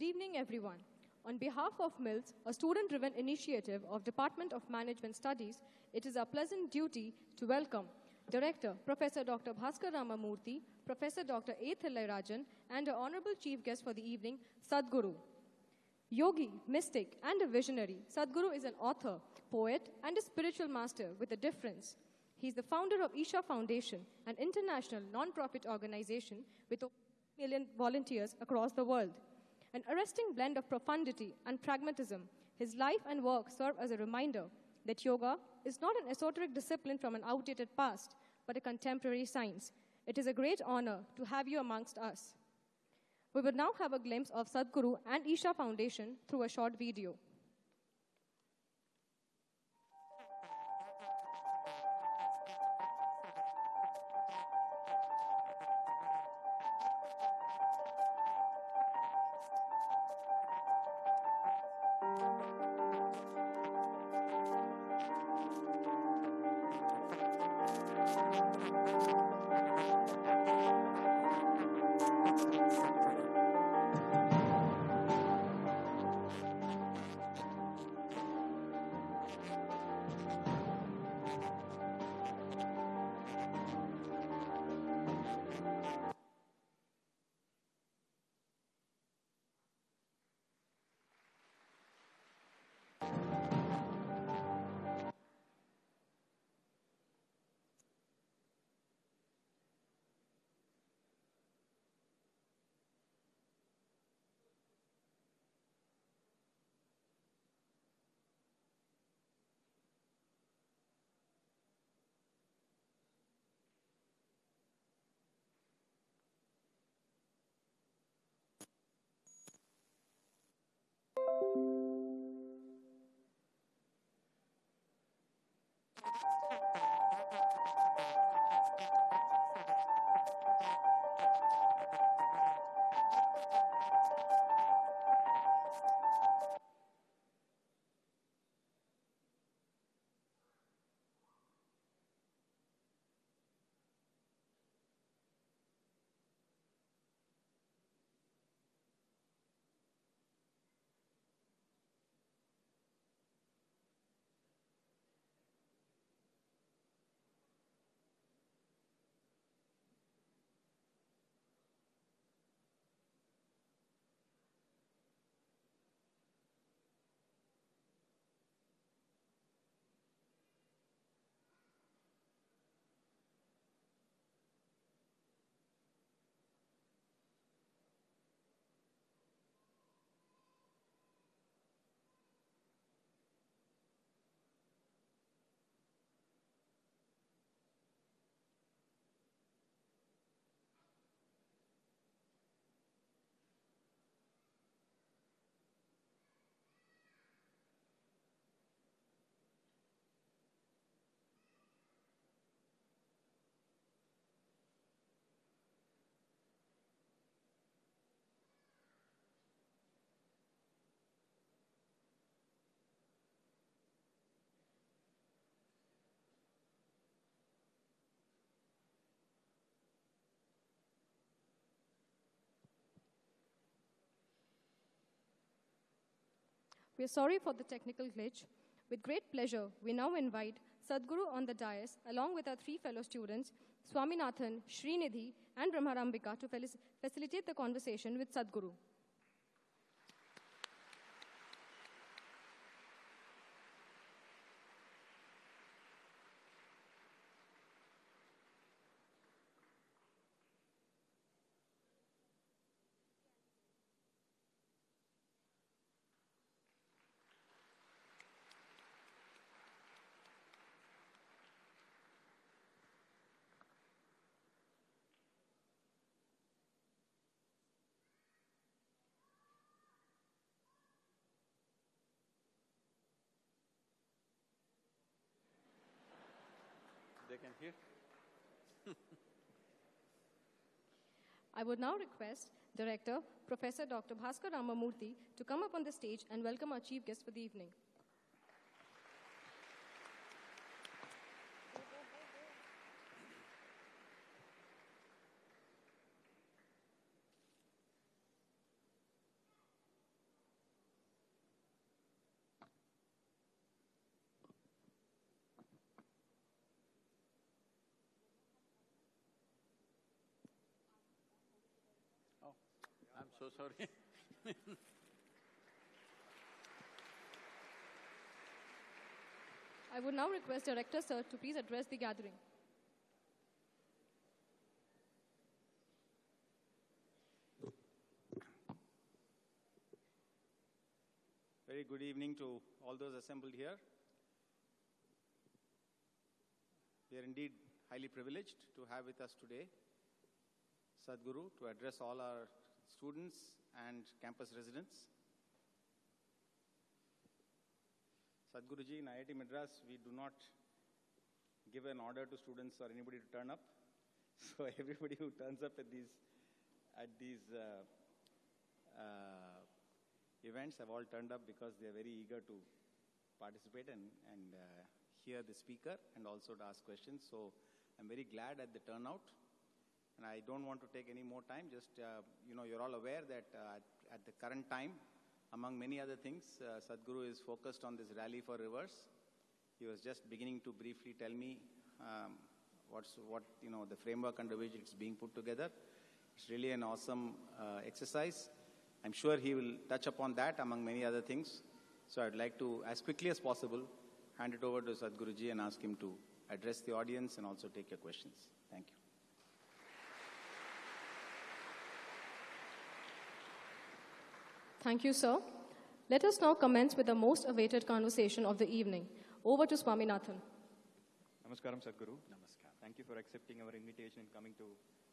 evening, everyone. On behalf of MILS, a student-driven initiative of Department of Management Studies, it is our pleasant duty to welcome Director Professor Dr. Bhaskar Ramamurthy, Professor Dr. A. Thillairajan, and our honorable chief guest for the evening, Sadhguru. Yogi, mystic, and a visionary, Sadhguru is an author, poet, and a spiritual master with a difference. He is the founder of Isha Foundation, an international non-profit organization with over million volunteers across the world. An arresting blend of profundity and pragmatism, his life and work serve as a reminder that yoga is not an esoteric discipline from an outdated past, but a contemporary science. It is a great honor to have you amongst us. We will now have a glimpse of Sadhguru and Isha Foundation through a short video. We are sorry for the technical glitch. With great pleasure, we now invite Sadhguru on the dais, along with our three fellow students, Swaminathan, Srinidhi, and Brahmarambika, to facilitate the conversation with Sadhguru. I would now request Director Professor Dr. Bhaskar Ramamurthy to come up on the stage and welcome our chief guest for the evening. So sorry. I would now request Director Sir to please address the gathering. Very good evening to all those assembled here. We are indeed highly privileged to have with us today Sadhguru to address all our students and campus residents. Sadhguruji, in IIT Madras, we do not give an order to students or anybody to turn up. So everybody who turns up at these, at these uh, uh, events have all turned up because they are very eager to participate and, and uh, hear the speaker and also to ask questions. So I'm very glad at the turnout. And I don't want to take any more time. Just, uh, you know, you're all aware that uh, at, the current time, among many other things, uh, Sadhguru is focused on this rally for rivers. He was just beginning to briefly tell me um, what's, what, you know, the framework under which it's being put together. It's really an awesome uh, exercise. I'm sure he will touch upon that among many other things. So I'd like to, as quickly as possible, hand it over to Sadhguruji and ask him to address the audience and also take your questions. Thank you. Thank you, sir. Let us now commence with the most awaited conversation of the evening. Over to Swaminathan. Namaskaram, Sadhguru. Namaskaram. Thank you for accepting our invitation and coming to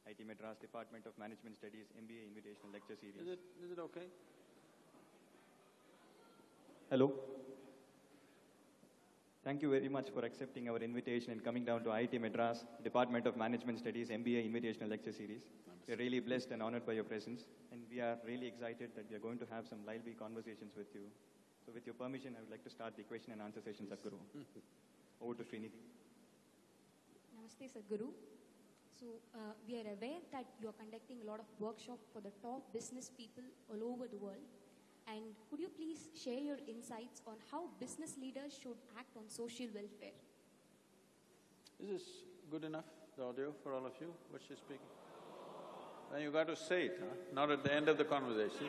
IT Madras Department of Management Studies MBA Invitational Lecture Series. Is it, is it okay? Hello. Thank you very much for accepting our invitation and coming down to IIT Madras Department of Management Studies MBA Invitational Lecture Series. We are really blessed and honored by your presence, and we are really excited that we are going to have some lively conversations with you. So, with your permission, I would like to start the question and answer session, Sadhguru. Over to Srinidhi. Namaste, Sadhguru. So, uh, we are aware that you are conducting a lot of workshops for the top business people all over the world. And could you please share your insights on how business leaders should act on social welfare? Is this good enough, the audio, for all of you, what she's speaking? Then you got to say it, huh? not at the end of the conversation.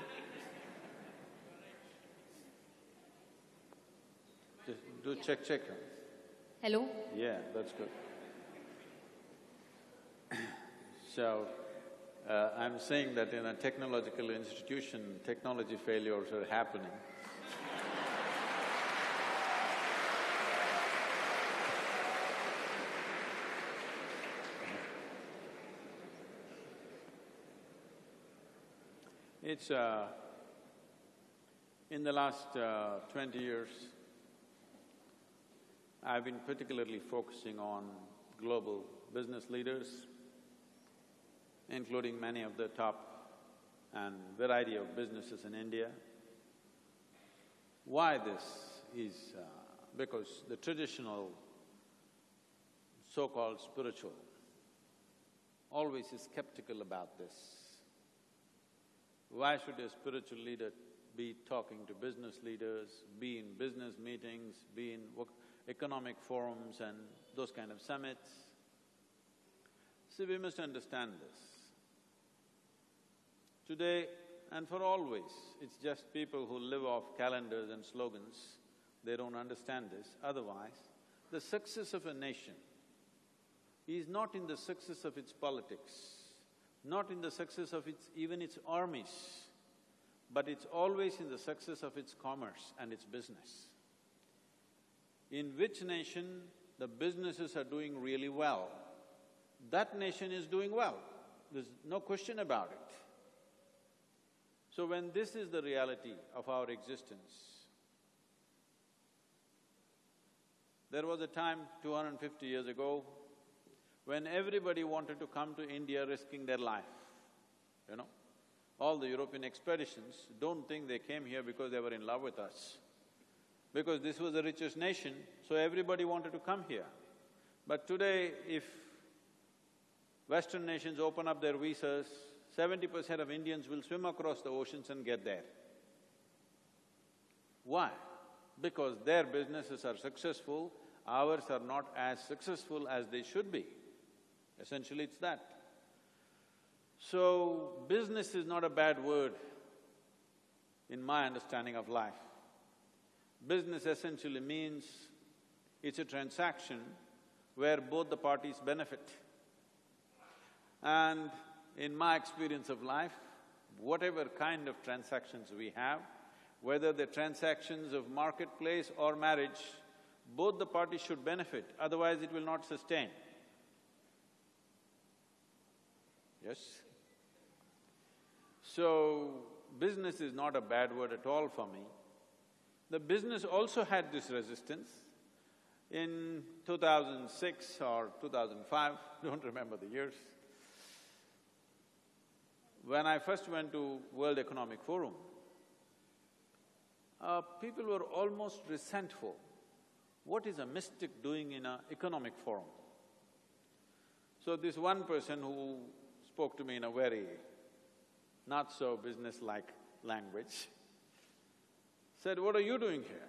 Just do check, check. huh? Hello? Yeah, that's good. So, uh, I'm saying that in a technological institution, technology failures are happening. It's, uh, in the last uh, twenty years, I've been particularly focusing on global business leaders, including many of the top and variety of businesses in India. Why this is uh, because the traditional so-called spiritual always is skeptical about this. Why should a spiritual leader be talking to business leaders, be in business meetings, be in economic forums and those kind of summits? See, we must understand this. Today and for always, it's just people who live off calendars and slogans, they don't understand this. Otherwise, the success of a nation is not in the success of its politics, not in the success of its… even its armies, but it's always in the success of its commerce and its business. In which nation the businesses are doing really well, that nation is doing well. There's no question about it. So when this is the reality of our existence, there was a time two hundred and fifty years ago when everybody wanted to come to India risking their life, you know. All the European expeditions, don't think they came here because they were in love with us. Because this was the richest nation, so everybody wanted to come here. But today, if Western nations open up their visas, seventy percent of Indians will swim across the oceans and get there. Why? Because their businesses are successful, ours are not as successful as they should be. Essentially, it's that. So, business is not a bad word in my understanding of life. Business essentially means it's a transaction where both the parties benefit. And in my experience of life, whatever kind of transactions we have, whether the transactions of marketplace or marriage, both the parties should benefit, otherwise it will not sustain. Yes? So, business is not a bad word at all for me. The business also had this resistance. In 2006 or 2005, don't remember the years, when I first went to World Economic Forum, uh, people were almost resentful. What is a mystic doing in an economic forum? So this one person who spoke to me in a very not so business-like language, said, what are you doing here?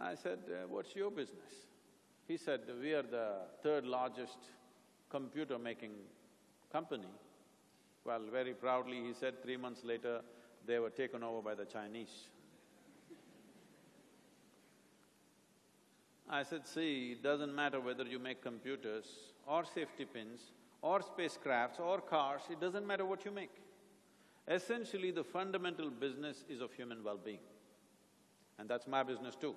I said, uh, what's your business? He said, we are the third largest computer-making company. Well, very proudly he said three months later, they were taken over by the Chinese. I said, see, it doesn't matter whether you make computers or safety pins or spacecrafts or cars, it doesn't matter what you make. Essentially, the fundamental business is of human well-being. And that's my business too.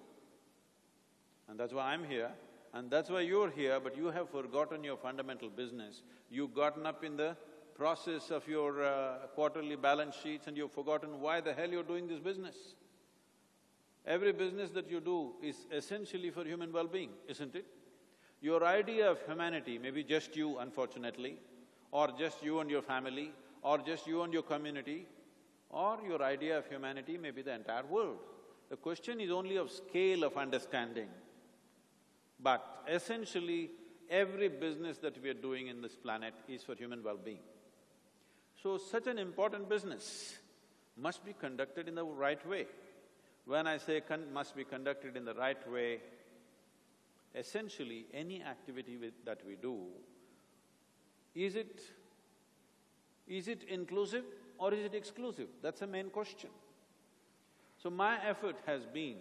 And that's why I'm here, and that's why you're here, but you have forgotten your fundamental business. You've gotten up in the process of your uh, quarterly balance sheets and you've forgotten why the hell you're doing this business. Every business that you do is essentially for human well-being, isn't it? Your idea of humanity may be just you, unfortunately, or just you and your family, or just you and your community, or your idea of humanity may be the entire world. The question is only of scale of understanding. But essentially, every business that we are doing in this planet is for human well-being. So such an important business must be conducted in the right way. When I say must be conducted in the right way, essentially any activity with, that we do, is it… is it inclusive or is it exclusive? That's the main question. So my effort has been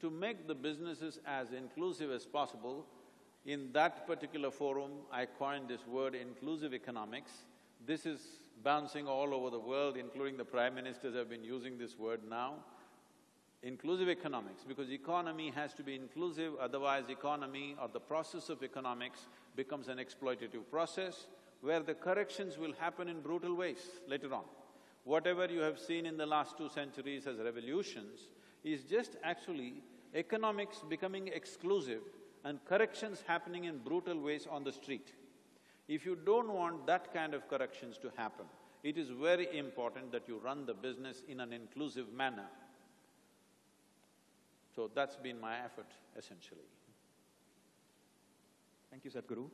to make the businesses as inclusive as possible. In that particular forum, I coined this word inclusive economics. This is bouncing all over the world, including the prime ministers have been using this word now inclusive economics, because economy has to be inclusive, otherwise economy or the process of economics becomes an exploitative process where the corrections will happen in brutal ways later on. Whatever you have seen in the last two centuries as revolutions is just actually economics becoming exclusive and corrections happening in brutal ways on the street. If you don't want that kind of corrections to happen, it is very important that you run the business in an inclusive manner. So that's been my effort, essentially. Thank you, Sadhguru.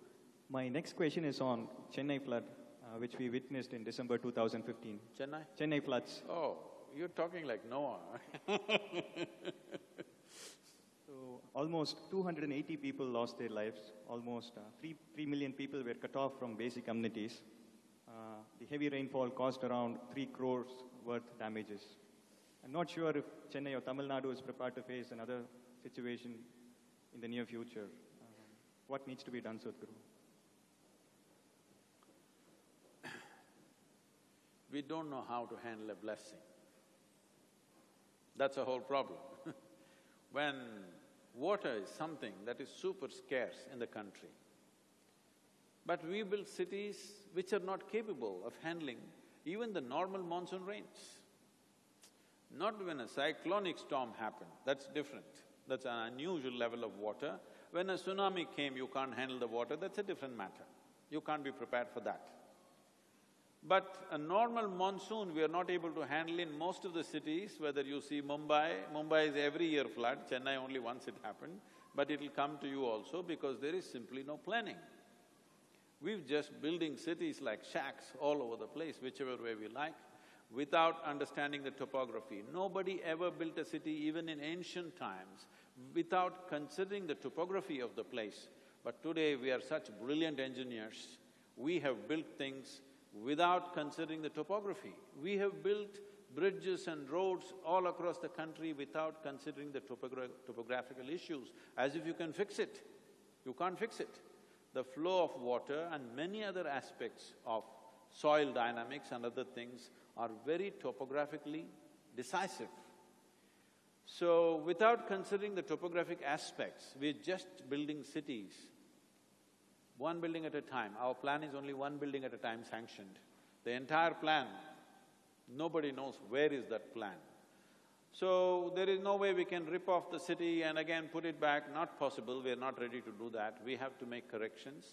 My next question is on Chennai flood, uh, which we witnessed in December 2015. Chennai? Chennai floods. Oh, you're talking like Noah So, almost 280 people lost their lives. Almost uh, three, 3 million people were cut off from basic amenities. Uh, the heavy rainfall caused around 3 crores worth damages. I'm not sure if Chennai or Tamil Nadu is prepared to face another situation in the near future. Uh, what needs to be done, Sadhguru? We don't know how to handle a blessing. That's a whole problem. when water is something that is super scarce in the country, but we build cities which are not capable of handling even the normal monsoon rains. Not when a cyclonic storm happened, that's different. That's an unusual level of water. When a tsunami came, you can't handle the water, that's a different matter. You can't be prepared for that. But a normal monsoon we are not able to handle in most of the cities, whether you see Mumbai, Mumbai is every year flood, Chennai only once it happened, but it'll come to you also because there is simply no planning. We're just building cities like shacks all over the place, whichever way we like without understanding the topography. Nobody ever built a city even in ancient times without considering the topography of the place. But today we are such brilliant engineers, we have built things without considering the topography. We have built bridges and roads all across the country without considering the topogra topographical issues, as if you can fix it. You can't fix it. The flow of water and many other aspects of soil dynamics and other things are very topographically decisive. So, without considering the topographic aspects, we're just building cities, one building at a time. Our plan is only one building at a time sanctioned. The entire plan, nobody knows where is that plan. So, there is no way we can rip off the city and again put it back, not possible, we are not ready to do that. We have to make corrections.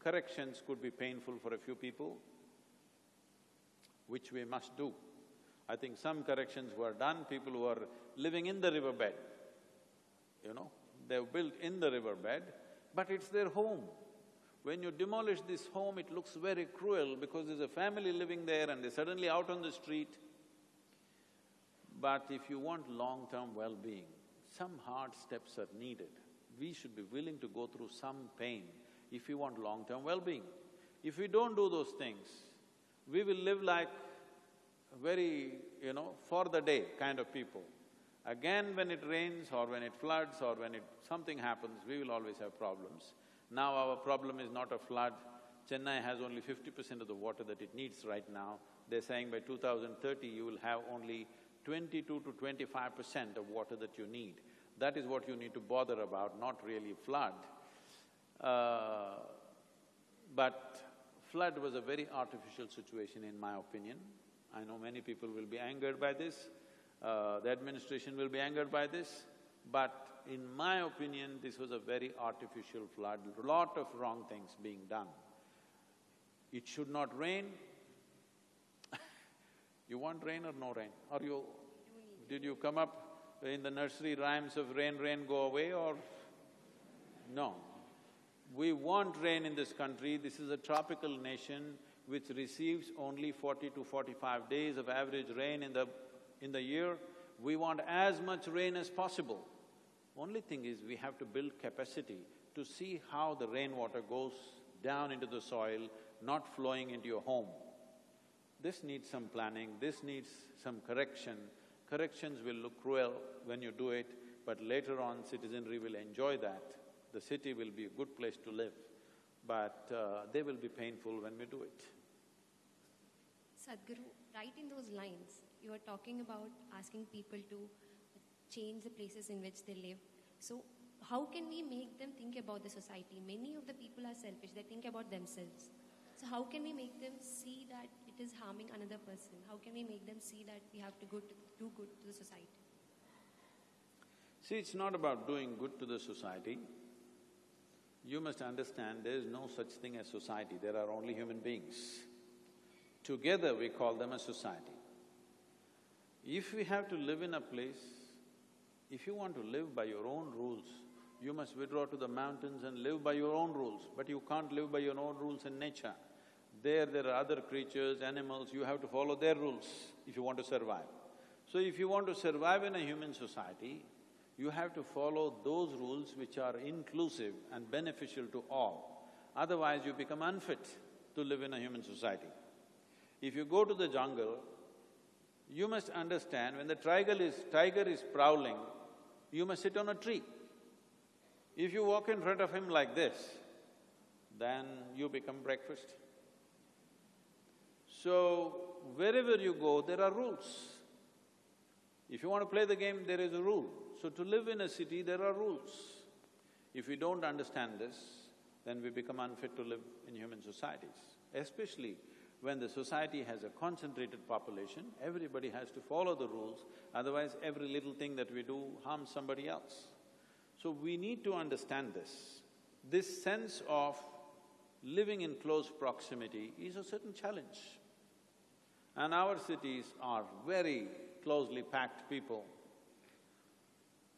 Corrections could be painful for a few people, which we must do. I think some corrections were done, people who are living in the riverbed, you know, they've built in the riverbed, but it's their home. When you demolish this home, it looks very cruel because there's a family living there and they're suddenly out on the street. But if you want long-term well-being, some hard steps are needed. We should be willing to go through some pain if we want long-term well-being. If we don't do those things, we will live like very, you know, for the day kind of people. Again, when it rains or when it floods or when it… something happens, we will always have problems. Now our problem is not a flood. Chennai has only fifty percent of the water that it needs right now. They're saying by 2030 you will have only twenty-two to twenty-five percent of water that you need. That is what you need to bother about, not really flood. Uh, but flood was a very artificial situation in my opinion. I know many people will be angered by this, uh, the administration will be angered by this, but in my opinion, this was a very artificial flood, lot of wrong things being done. It should not rain. you want rain or no rain? Or you… did you come up in the nursery rhymes of rain, rain, go away or… No. We want rain in this country, this is a tropical nation which receives only forty to forty-five days of average rain in the… in the year. We want as much rain as possible. Only thing is, we have to build capacity to see how the rainwater goes down into the soil, not flowing into your home. This needs some planning, this needs some correction. Corrections will look cruel when you do it, but later on citizenry will enjoy that. The city will be a good place to live, but uh, they will be painful when we do it. Sadhguru, right in those lines, you are talking about asking people to change the places in which they live. So, how can we make them think about the society? Many of the people are selfish, they think about themselves. So, how can we make them see that it is harming another person? How can we make them see that we have to, go to do good to the society? See, it's not about doing good to the society. You must understand there is no such thing as society, there are only human beings. Together we call them a society. If we have to live in a place if you want to live by your own rules, you must withdraw to the mountains and live by your own rules, but you can't live by your own rules in nature. There, there are other creatures, animals, you have to follow their rules if you want to survive. So if you want to survive in a human society, you have to follow those rules which are inclusive and beneficial to all. Otherwise, you become unfit to live in a human society. If you go to the jungle, you must understand when the tiger is… tiger is prowling, you must sit on a tree. If you walk in front of him like this, then you become breakfast. So, wherever you go, there are rules. If you want to play the game, there is a rule. So to live in a city, there are rules. If we don't understand this, then we become unfit to live in human societies, especially when the society has a concentrated population, everybody has to follow the rules, otherwise every little thing that we do harms somebody else. So we need to understand this. This sense of living in close proximity is a certain challenge. And our cities are very closely packed people.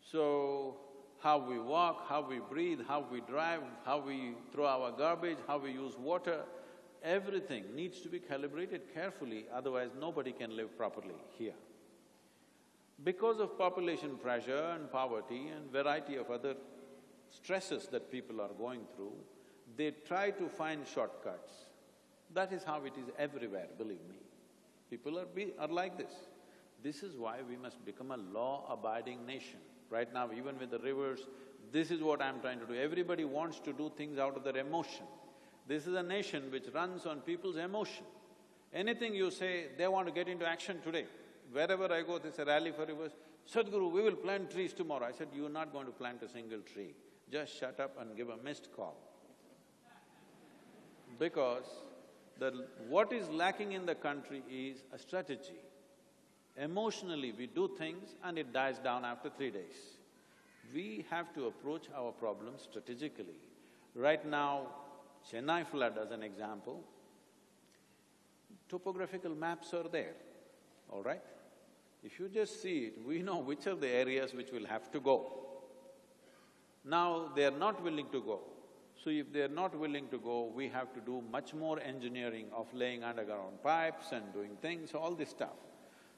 So, how we walk, how we breathe, how we drive, how we throw our garbage, how we use water, everything needs to be calibrated carefully, otherwise nobody can live properly here. Because of population pressure and poverty and variety of other stresses that people are going through, they try to find shortcuts. That is how it is everywhere, believe me. People are, be, are like this. This is why we must become a law-abiding nation. Right now, even with the rivers, this is what I'm trying to do. Everybody wants to do things out of their emotion. This is a nation which runs on people's emotion. Anything you say, they want to get into action today. Wherever I go, there's a rally for rivers. Sadhguru, we will plant trees tomorrow. I said, you're not going to plant a single tree. Just shut up and give a missed call. Because the… what is lacking in the country is a strategy. Emotionally, we do things and it dies down after three days. We have to approach our problems strategically. Right now, Chennai flood as an example, topographical maps are there, all right? If you just see it, we know which are the areas which will have to go. Now, they are not willing to go. So if they're not willing to go, we have to do much more engineering of laying underground pipes and doing things, all this stuff.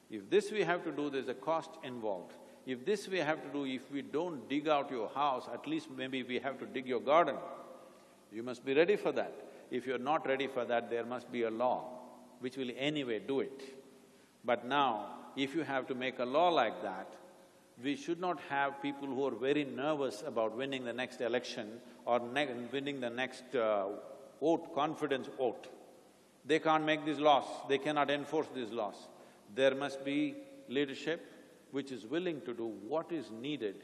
If this we have to do, there's a cost involved. If this we have to do, if we don't dig out your house, at least maybe we have to dig your garden. You must be ready for that. If you're not ready for that, there must be a law which will anyway do it. But now, if you have to make a law like that, we should not have people who are very nervous about winning the next election or ne winning the next uh, vote, confidence vote. They can't make these laws, they cannot enforce these laws. There must be leadership which is willing to do what is needed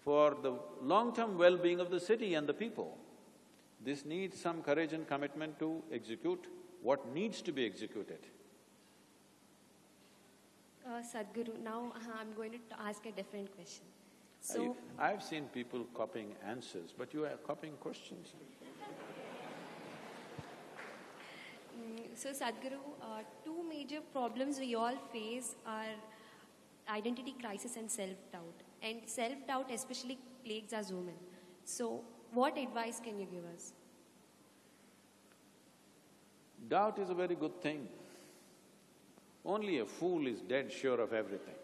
for the long-term well-being of the city and the people. This needs some courage and commitment to execute what needs to be executed. Uh, Sadhguru, now uh, I'm going to ask a different question. So, I, I've seen people copying answers, but you are copying questions. mm, so Sadhguru, uh, two major problems we all face are identity crisis and self-doubt. And self-doubt especially plagues us women. So, what advice can you give us? Doubt is a very good thing. Only a fool is dead sure of everything.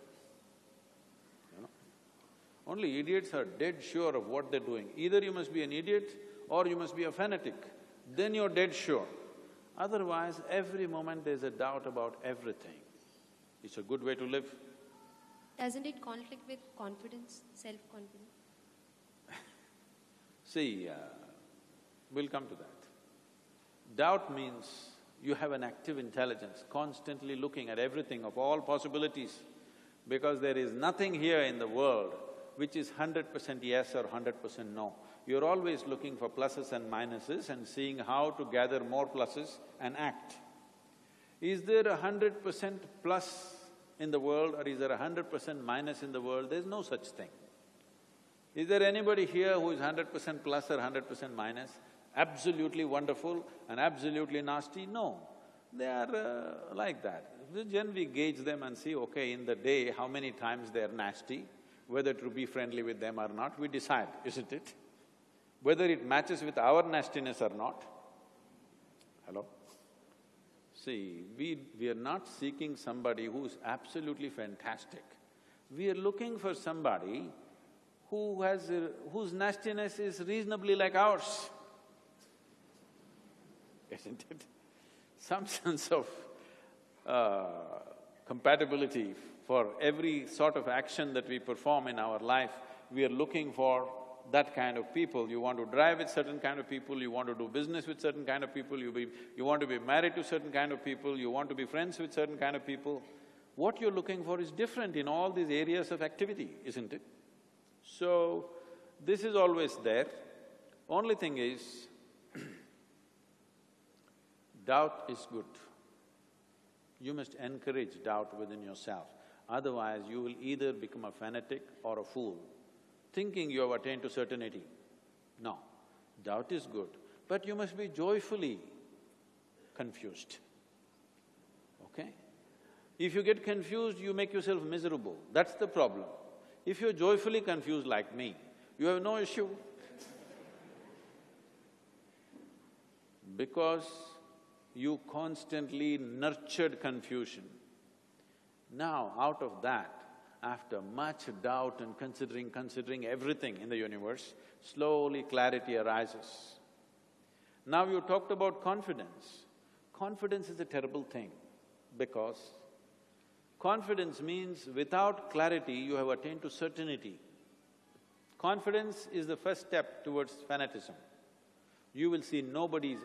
You know? Only idiots are dead sure of what they're doing. Either you must be an idiot or you must be a fanatic, then you're dead sure. Otherwise, every moment there's a doubt about everything. It's a good way to live. Doesn't it conflict with confidence, self-confidence? See, uh, we'll come to that. Doubt means you have an active intelligence, constantly looking at everything of all possibilities, because there is nothing here in the world which is hundred percent yes or hundred percent no. You're always looking for pluses and minuses and seeing how to gather more pluses and act. Is there a hundred percent plus in the world or is there a hundred percent minus in the world? There's no such thing. Is there anybody here who is hundred percent plus or hundred percent minus? Absolutely wonderful and absolutely nasty? No. They are uh, like that. Then we gauge them and see, okay, in the day, how many times they're nasty, whether to be friendly with them or not, we decide, isn't it? Whether it matches with our nastiness or not. Hello? See, we… we are not seeking somebody who's absolutely fantastic. We are looking for somebody who has… Whose nastiness is reasonably like ours, isn't it? Some sense of uh, compatibility for every sort of action that we perform in our life, we are looking for that kind of people. You want to drive with certain kind of people, you want to do business with certain kind of people, you be… you want to be married to certain kind of people, you want to be friends with certain kind of people. What you're looking for is different in all these areas of activity, isn't it? So, this is always there. Only thing is, doubt is good. You must encourage doubt within yourself. Otherwise, you will either become a fanatic or a fool thinking you have attained to certainty. No, doubt is good, but you must be joyfully confused, okay? If you get confused, you make yourself miserable, that's the problem. If you're joyfully confused like me, you have no issue. because you constantly nurtured confusion. Now, out of that, after much doubt and considering, considering everything in the universe, slowly clarity arises. Now you talked about confidence. Confidence is a terrible thing because Confidence means without clarity, you have attained to certainty. Confidence is the first step towards fanatism. You will see nobody is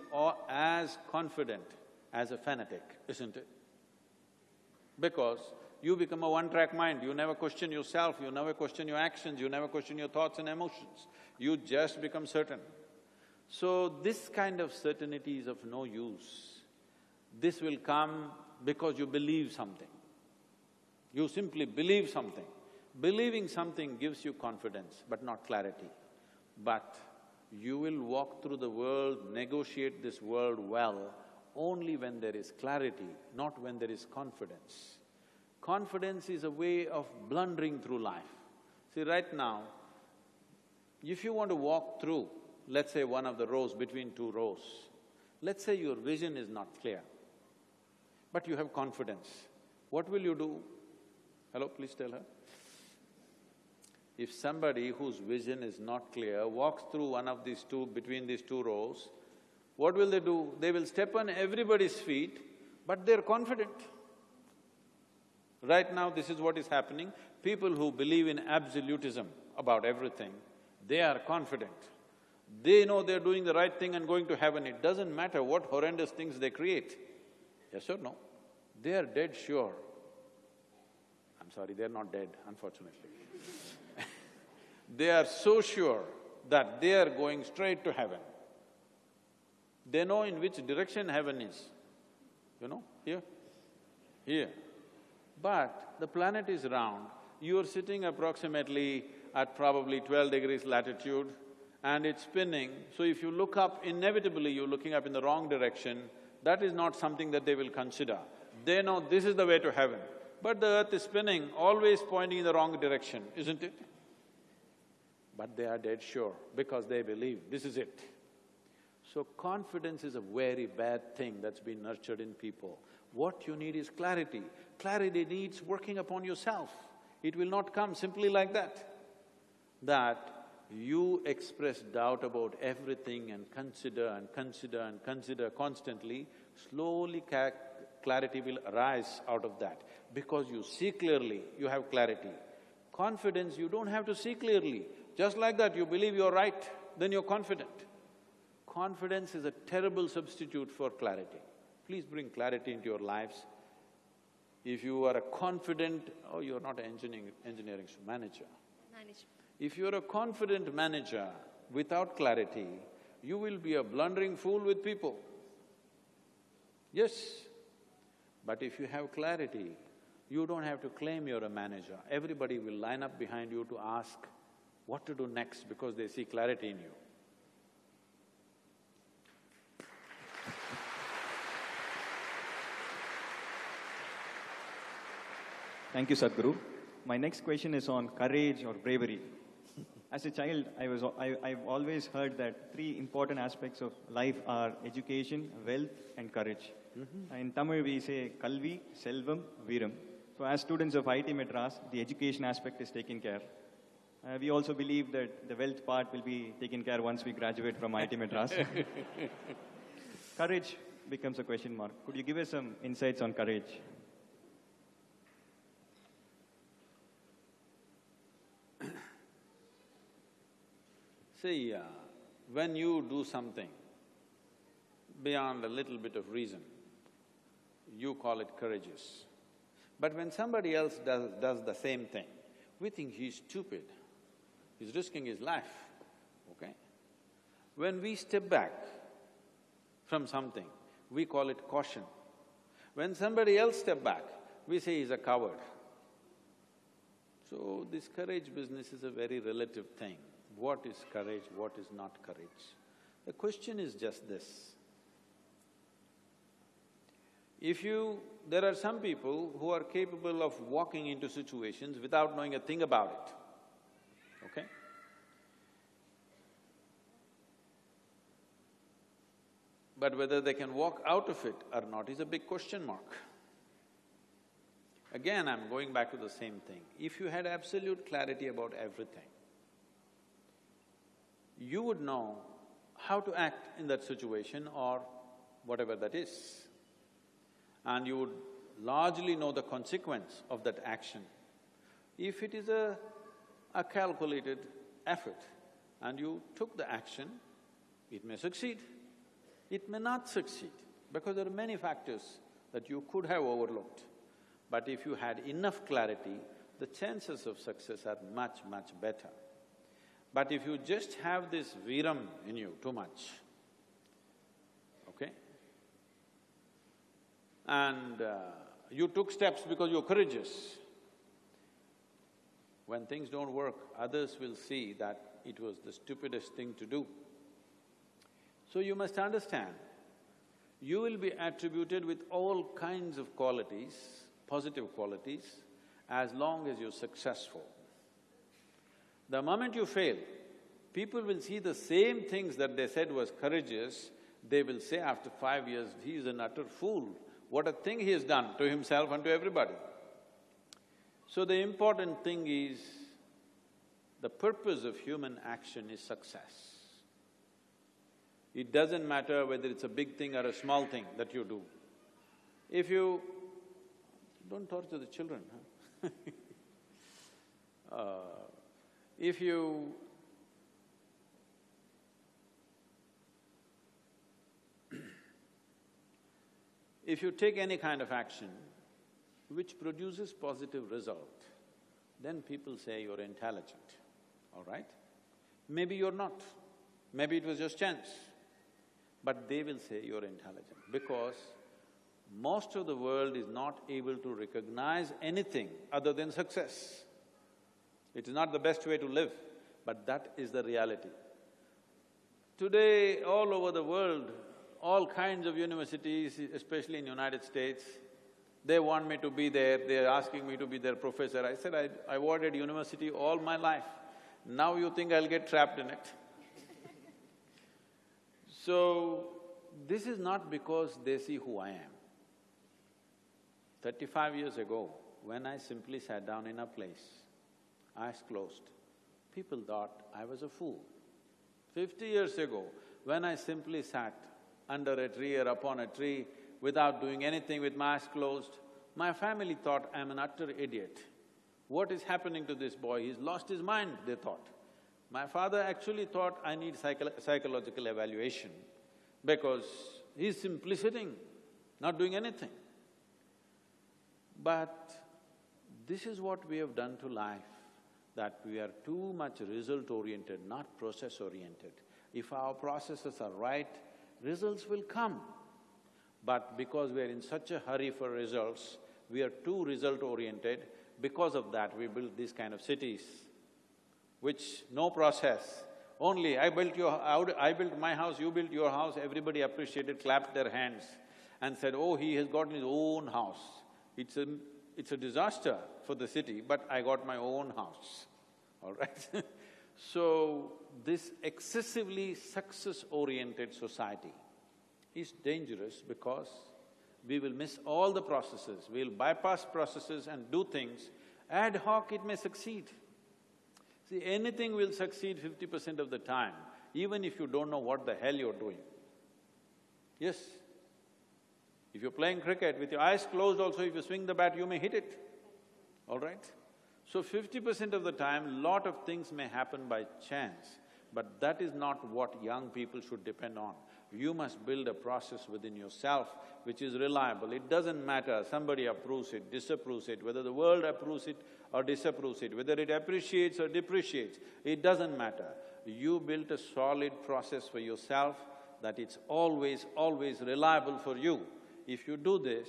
as confident as a fanatic, isn't it? Because you become a one-track mind, you never question yourself, you never question your actions, you never question your thoughts and emotions. You just become certain. So this kind of certainty is of no use. This will come because you believe something. You simply believe something. Believing something gives you confidence, but not clarity. But you will walk through the world, negotiate this world well, only when there is clarity, not when there is confidence. Confidence is a way of blundering through life. See, right now, if you want to walk through, let's say one of the rows between two rows, let's say your vision is not clear, but you have confidence, what will you do? Hello, please tell her. If somebody whose vision is not clear walks through one of these two, between these two rows, what will they do? They will step on everybody's feet, but they're confident. Right now, this is what is happening. People who believe in absolutism about everything, they are confident. They know they're doing the right thing and going to heaven. It doesn't matter what horrendous things they create. Yes or no? They are dead sure I'm sorry, they're not dead, unfortunately. they are so sure that they are going straight to heaven. They know in which direction heaven is, you know, here, here. But the planet is round, you are sitting approximately at probably twelve degrees latitude and it's spinning, so if you look up, inevitably you're looking up in the wrong direction, that is not something that they will consider. They know this is the way to heaven. But the earth is spinning, always pointing in the wrong direction, isn't it? But they are dead sure because they believe this is it. So confidence is a very bad thing that's been nurtured in people. What you need is clarity. Clarity needs working upon yourself. It will not come simply like that. That you express doubt about everything and consider and consider and consider constantly, slowly clarity will arise out of that. Because you see clearly, you have clarity. Confidence, you don't have to see clearly. Just like that, you believe you're right, then you're confident. Confidence is a terrible substitute for clarity. Please bring clarity into your lives. If you are a confident… oh, you're not an engineering, engineering manager. Management. If you're a confident manager without clarity, you will be a blundering fool with people. Yes, but if you have clarity, you don't have to claim you're a manager. Everybody will line up behind you to ask what to do next because they see clarity in you. Thank you, Sadhguru. My next question is on courage or bravery. As a child, I was, I, I've always heard that three important aspects of life are education, wealth, and courage. Mm-hmm. In Tamil, we say Kalvi, Selvam, Viram. So as students of IIT Madras, the education aspect is taken care. Uh, we also believe that the wealth part will be taken care once we graduate from IIT Madras. courage becomes a question mark. Could you give us some insights on courage? See, uh, when you do something beyond a little bit of reason, you call it courageous. But when somebody else does, does the same thing, we think he's stupid, he's risking his life, okay? When we step back from something, we call it caution. When somebody else step back, we say he's a coward. So this courage business is a very relative thing. What is courage, what is not courage? The question is just this. If you… there are some people who are capable of walking into situations without knowing a thing about it, okay? But whether they can walk out of it or not is a big question mark. Again, I'm going back to the same thing. If you had absolute clarity about everything, you would know how to act in that situation or whatever that is and you would largely know the consequence of that action. If it is a, a calculated effort and you took the action, it may succeed, it may not succeed, because there are many factors that you could have overlooked. But if you had enough clarity, the chances of success are much, much better. But if you just have this viram in you too much, okay? And uh, you took steps because you're courageous. When things don't work, others will see that it was the stupidest thing to do. So you must understand, you will be attributed with all kinds of qualities, positive qualities, as long as you're successful. The moment you fail, people will see the same things that they said was courageous, they will say after five years, he is an utter fool. What a thing he has done to himself and to everybody. So the important thing is, the purpose of human action is success. It doesn't matter whether it's a big thing or a small thing that you do. If you… don't torture the children, huh? uh, if you if you take any kind of action which produces positive result, then people say you're intelligent, all right? Maybe you're not, maybe it was just chance, but they will say you're intelligent because most of the world is not able to recognize anything other than success. It is not the best way to live, but that is the reality. Today, all over the world, all kinds of universities, especially in United States, they want me to be there, they're asking me to be their professor. I said, I, I avoided university all my life. Now you think I'll get trapped in it? so, this is not because they see who I am. Thirty-five years ago, when I simply sat down in a place, eyes closed. People thought I was a fool. Fifty years ago, when I simply sat under a tree or upon a tree without doing anything with my eyes closed, my family thought I'm an utter idiot. What is happening to this boy? He's lost his mind, they thought. My father actually thought I need psycho psychological evaluation because he's simply sitting, not doing anything. But this is what we have done to life that we are too much result-oriented, not process-oriented. If our processes are right, results will come. But because we are in such a hurry for results, we are too result-oriented, because of that we build these kind of cities, which no process, only I built your… I built my house, you built your house, everybody appreciated, clapped their hands and said, oh, he has gotten his own house. It's a… it's a disaster for the city, but I got my own house all right So, this excessively success-oriented society is dangerous because we will miss all the processes, we'll bypass processes and do things, ad hoc it may succeed. See, anything will succeed fifty percent of the time, even if you don't know what the hell you're doing. Yes, if you're playing cricket with your eyes closed also, if you swing the bat, you may hit it, all right? So fifty percent of the time, lot of things may happen by chance, but that is not what young people should depend on. You must build a process within yourself which is reliable. It doesn't matter, somebody approves it, disapproves it, whether the world approves it or disapproves it, whether it appreciates or depreciates, it doesn't matter. You built a solid process for yourself that it's always, always reliable for you. If you do this,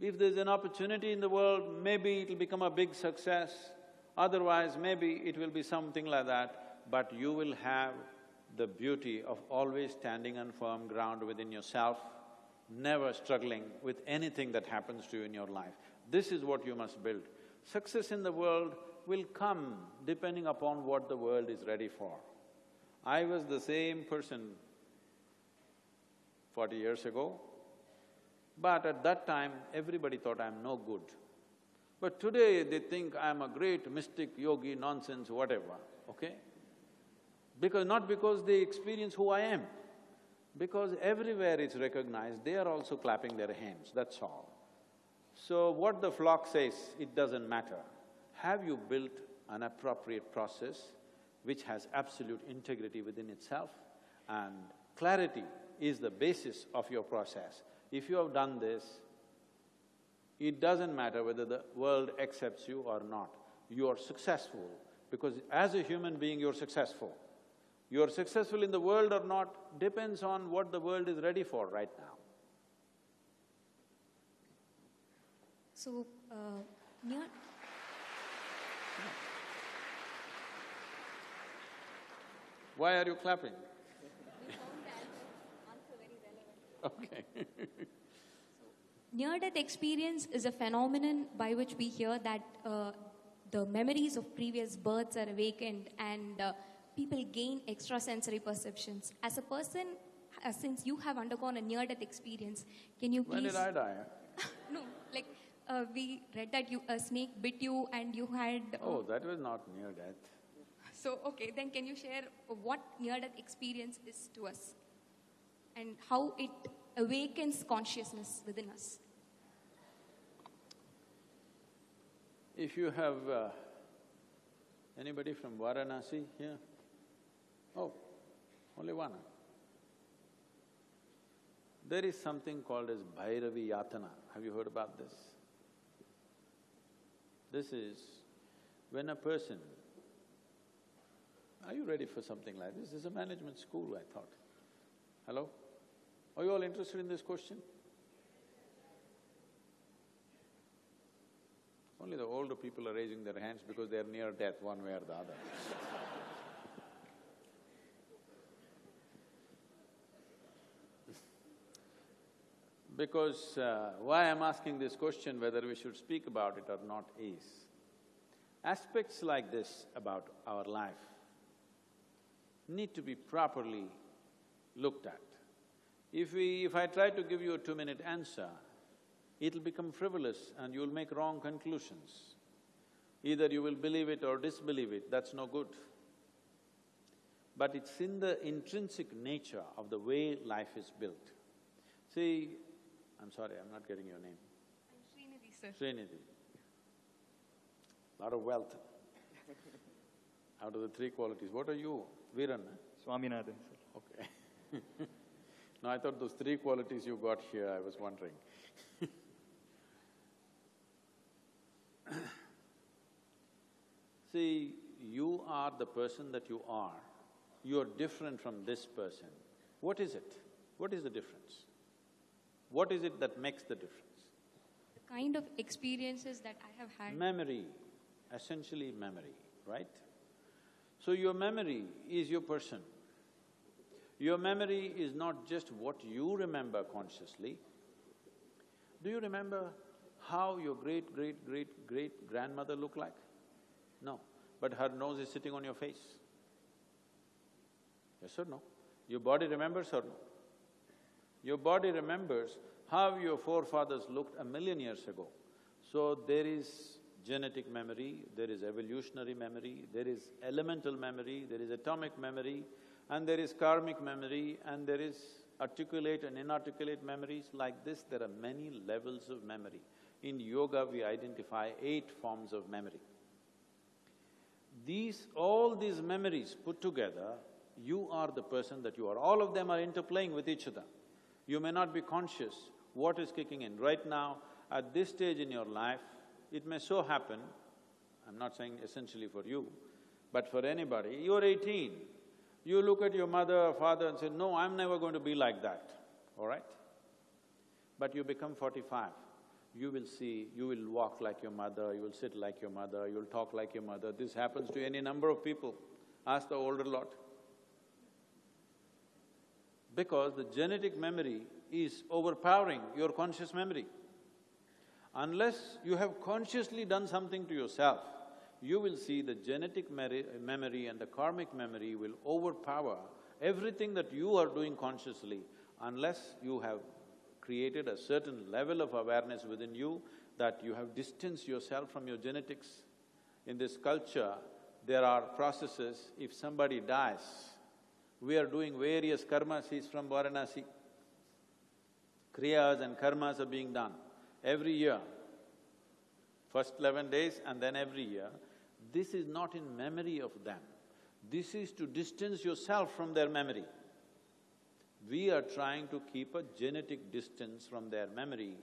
if there's an opportunity in the world, maybe it'll become a big success, otherwise maybe it will be something like that, but you will have the beauty of always standing on firm ground within yourself, never struggling with anything that happens to you in your life. This is what you must build. Success in the world will come depending upon what the world is ready for. I was the same person forty years ago, but at that time, everybody thought I'm no good. But today they think I'm a great mystic, yogi, nonsense, whatever, okay? Because… not because they experience who I am, because everywhere it's recognized, they are also clapping their hands, that's all. So what the flock says, it doesn't matter. Have you built an appropriate process which has absolute integrity within itself and clarity is the basis of your process. If you have done this, it doesn't matter whether the world accepts you or not. You are successful because as a human being, you're successful. You're successful in the world or not depends on what the world is ready for right now. So, uh, Why are you clapping? Okay. near-death experience is a phenomenon by which we hear that uh, the memories of previous births are awakened and uh, people gain extrasensory perceptions. As a person, uh, since you have undergone a near-death experience, can you please. When did I die? no, like uh, we read that you a snake bit you and you had. uh, Oh, that was not near death. So okay, then can you share what near-death experience is to us, and how it awakens consciousness within us? If you have… Uh, anybody from Varanasi here? Oh, only one. There is something called as Bhairavi Yatana. Have you heard about this? This is when a person… Are you ready for something like this? This is a management school, I thought. Hello? Are you all interested in this question? Only the older people are raising their hands because they are near death one way or the other. Because uh, why I'm asking this question, whether we should speak about it or not is, aspects like this about our life need to be properly looked at. If we… if I try to give you a two-minute answer, it'll become frivolous and you'll make wrong conclusions. Either you will believe it or disbelieve it, that's no good. But it's in the intrinsic nature of the way life is built. See, I'm sorry, I'm not getting your name. Srinidhi, sir. Srinidhi. Lot of wealth. Out of the three qualities, what are you? Viran? Swaminathan, sir. Okay. no, I thought those three qualities you got here, I was wondering. See, you are the person that you are. You're different from this person. What is it? What is the difference? What is it that makes the difference? The kind of experiences that I have had. Memory, essentially memory, right? So your memory is your person. Your memory is not just what you remember consciously. Do you remember how your great-great-great-great-grandmother looked like? No, but her nose is sitting on your face. Yes or no? Your body remembers or no? Your body remembers how your forefathers looked a million years ago. So there is genetic memory, there is evolutionary memory, there is elemental memory, there is atomic memory, and there is karmic memory, and there is articulate and inarticulate memories. Like this, there are many levels of memory. In yoga, we identify eight forms of memory. These… all these memories put together, you are the person that you are. All of them are interplaying with each other. You may not be conscious what is kicking in. Right now, at this stage in your life, it may so happen, I'm not saying essentially for you, but for anybody, you're eighteen, you look at your mother or father and say, no, I'm never going to be like that, all right? But you become forty-five, you will see, you will walk like your mother, you will sit like your mother, you'll talk like your mother. This happens to any number of people. Ask the older lot. Because the genetic memory is overpowering your conscious memory. Unless you have consciously done something to yourself, you will see the genetic memory and the karmic memory will overpower everything that you are doing consciously unless you have created a certain level of awareness within you that you have distanced yourself from your genetics. In this culture, there are processes, if somebody dies, we are doing various karmas, he's from Varanasi. Kriyas and karmas are being done every year. first eleven days and then every year, this is not in memory of them. This is to distance yourself from their memory. We are trying to keep a genetic distance from their memory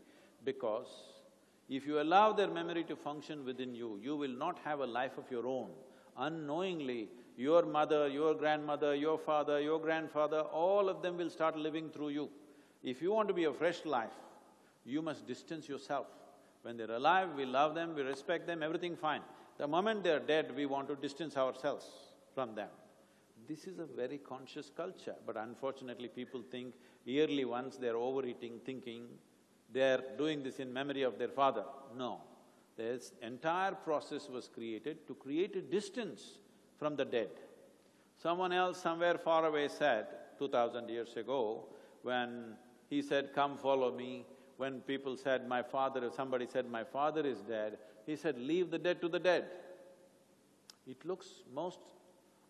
because if you allow their memory to function within you, you will not have a life of your own. Unknowingly, your mother, your grandmother, your father, your grandfather, all of them will start living through you. If you want to be a fresh life, you must distance yourself. When they're alive, we love them, we respect them, everything fine. The moment they're dead, we want to distance ourselves from them. This is a very conscious culture, but unfortunately people think yearly once they're overeating, thinking they're doing this in memory of their father. No. This entire process was created to create a distance from the dead. Someone else somewhere far away said, two thousand years ago, when he said, come follow me, when people said, my father… somebody said, my father is dead, he said, leave the dead to the dead. It looks most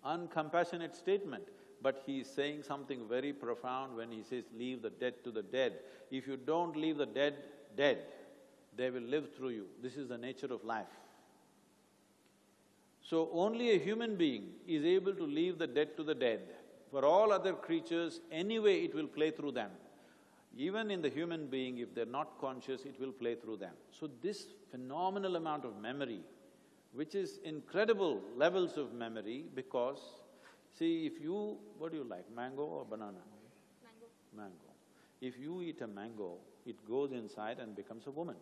uncompassionate statement, but he is saying something very profound when he says, leave the dead to the dead. If you don't leave the dead dead, they will live through you. This is the nature of life. So only a human being is able to leave the dead to the dead. For all other creatures, anyway it will play through them. Even in the human being, if they're not conscious, it will play through them. So this phenomenal amount of memory which is incredible levels of memory because, see, if you… what do you like, mango or banana? Mango. Mango. If you eat a mango, it goes inside and becomes a woman.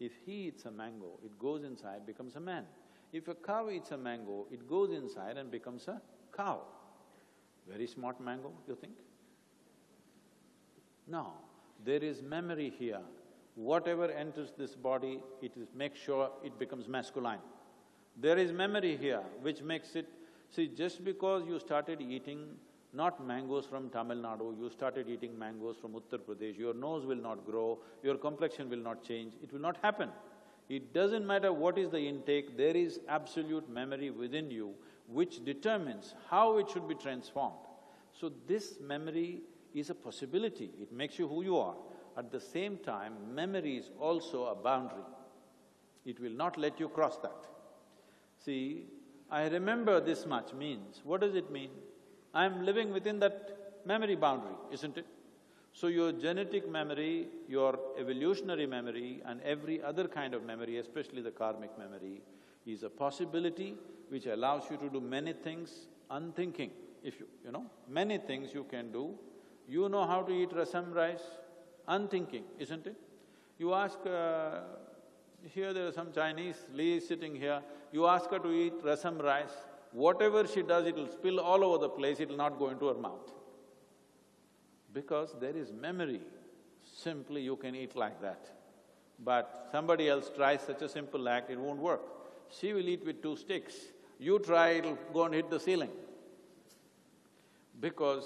If he eats a mango, it goes inside, becomes a man. If a cow eats a mango, it goes inside and becomes a cow. Very smart mango, you think? No, there is memory here. Whatever enters this body, it is… make sure it becomes masculine. There is memory here which makes it… See, just because you started eating not mangoes from Tamil Nadu, you started eating mangoes from Uttar Pradesh, your nose will not grow, your complexion will not change, it will not happen. It doesn't matter what is the intake, there is absolute memory within you which determines how it should be transformed. So this memory is a possibility, it makes you who you are. At the same time, memory is also a boundary. It will not let you cross that. See, I remember this much means, what does it mean? I'm living within that memory boundary, isn't it? So your genetic memory, your evolutionary memory and every other kind of memory, especially the karmic memory, is a possibility which allows you to do many things unthinking. If you… you know, many things you can do. You know how to eat rasam rice, unthinking, isn't it? You ask uh, here there are some Chinese, Lee is sitting here, you ask her to eat rasam rice, whatever she does, it'll spill all over the place, it'll not go into her mouth. Because there is memory, simply you can eat like that. But somebody else tries such a simple act, it won't work. She will eat with two sticks, you try, it'll go and hit the ceiling. Because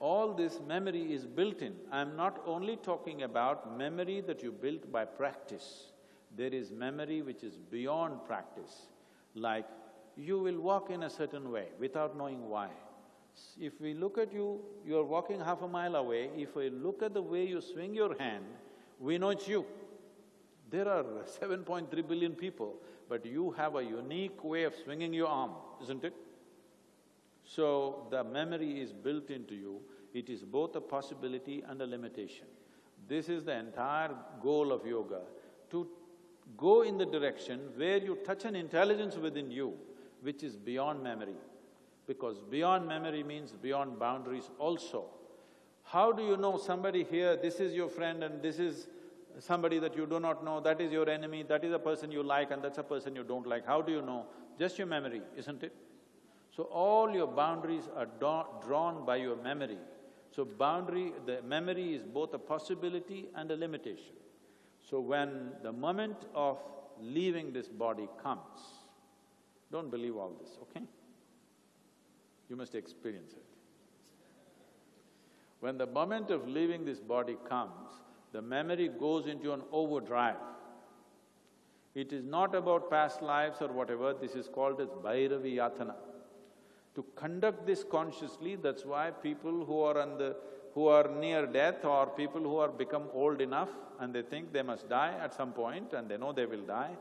all this memory is built in. I'm not only talking about memory that you built by practice, there is memory which is beyond practice, like you will walk in a certain way without knowing why. If we look at you, you're walking half a mile away, if we look at the way you swing your hand, we know it's you. There are 7.3 billion people, but you have a unique way of swinging your arm, isn't it? So, the memory is built into you, it is both a possibility and a limitation. This is the entire goal of yoga, to go in the direction where you touch an intelligence within you which is beyond memory. Because beyond memory means beyond boundaries also. How do you know somebody here, this is your friend and this is somebody that you do not know, that is your enemy, that is a person you like and that's a person you don't like, how do you know? Just your memory, isn't it? So all your boundaries are drawn by your memory. So boundary… the memory is both a possibility and a limitation. So when the moment of leaving this body comes, don't believe all this, okay? You must experience it. When the moment of leaving this body comes, the memory goes into an overdrive. It is not about past lives or whatever, this is called as Bhairavi Yatana. To conduct this consciously, that's why people who are on the who are near death or people who are become old enough and they think they must die at some point and they know they will die,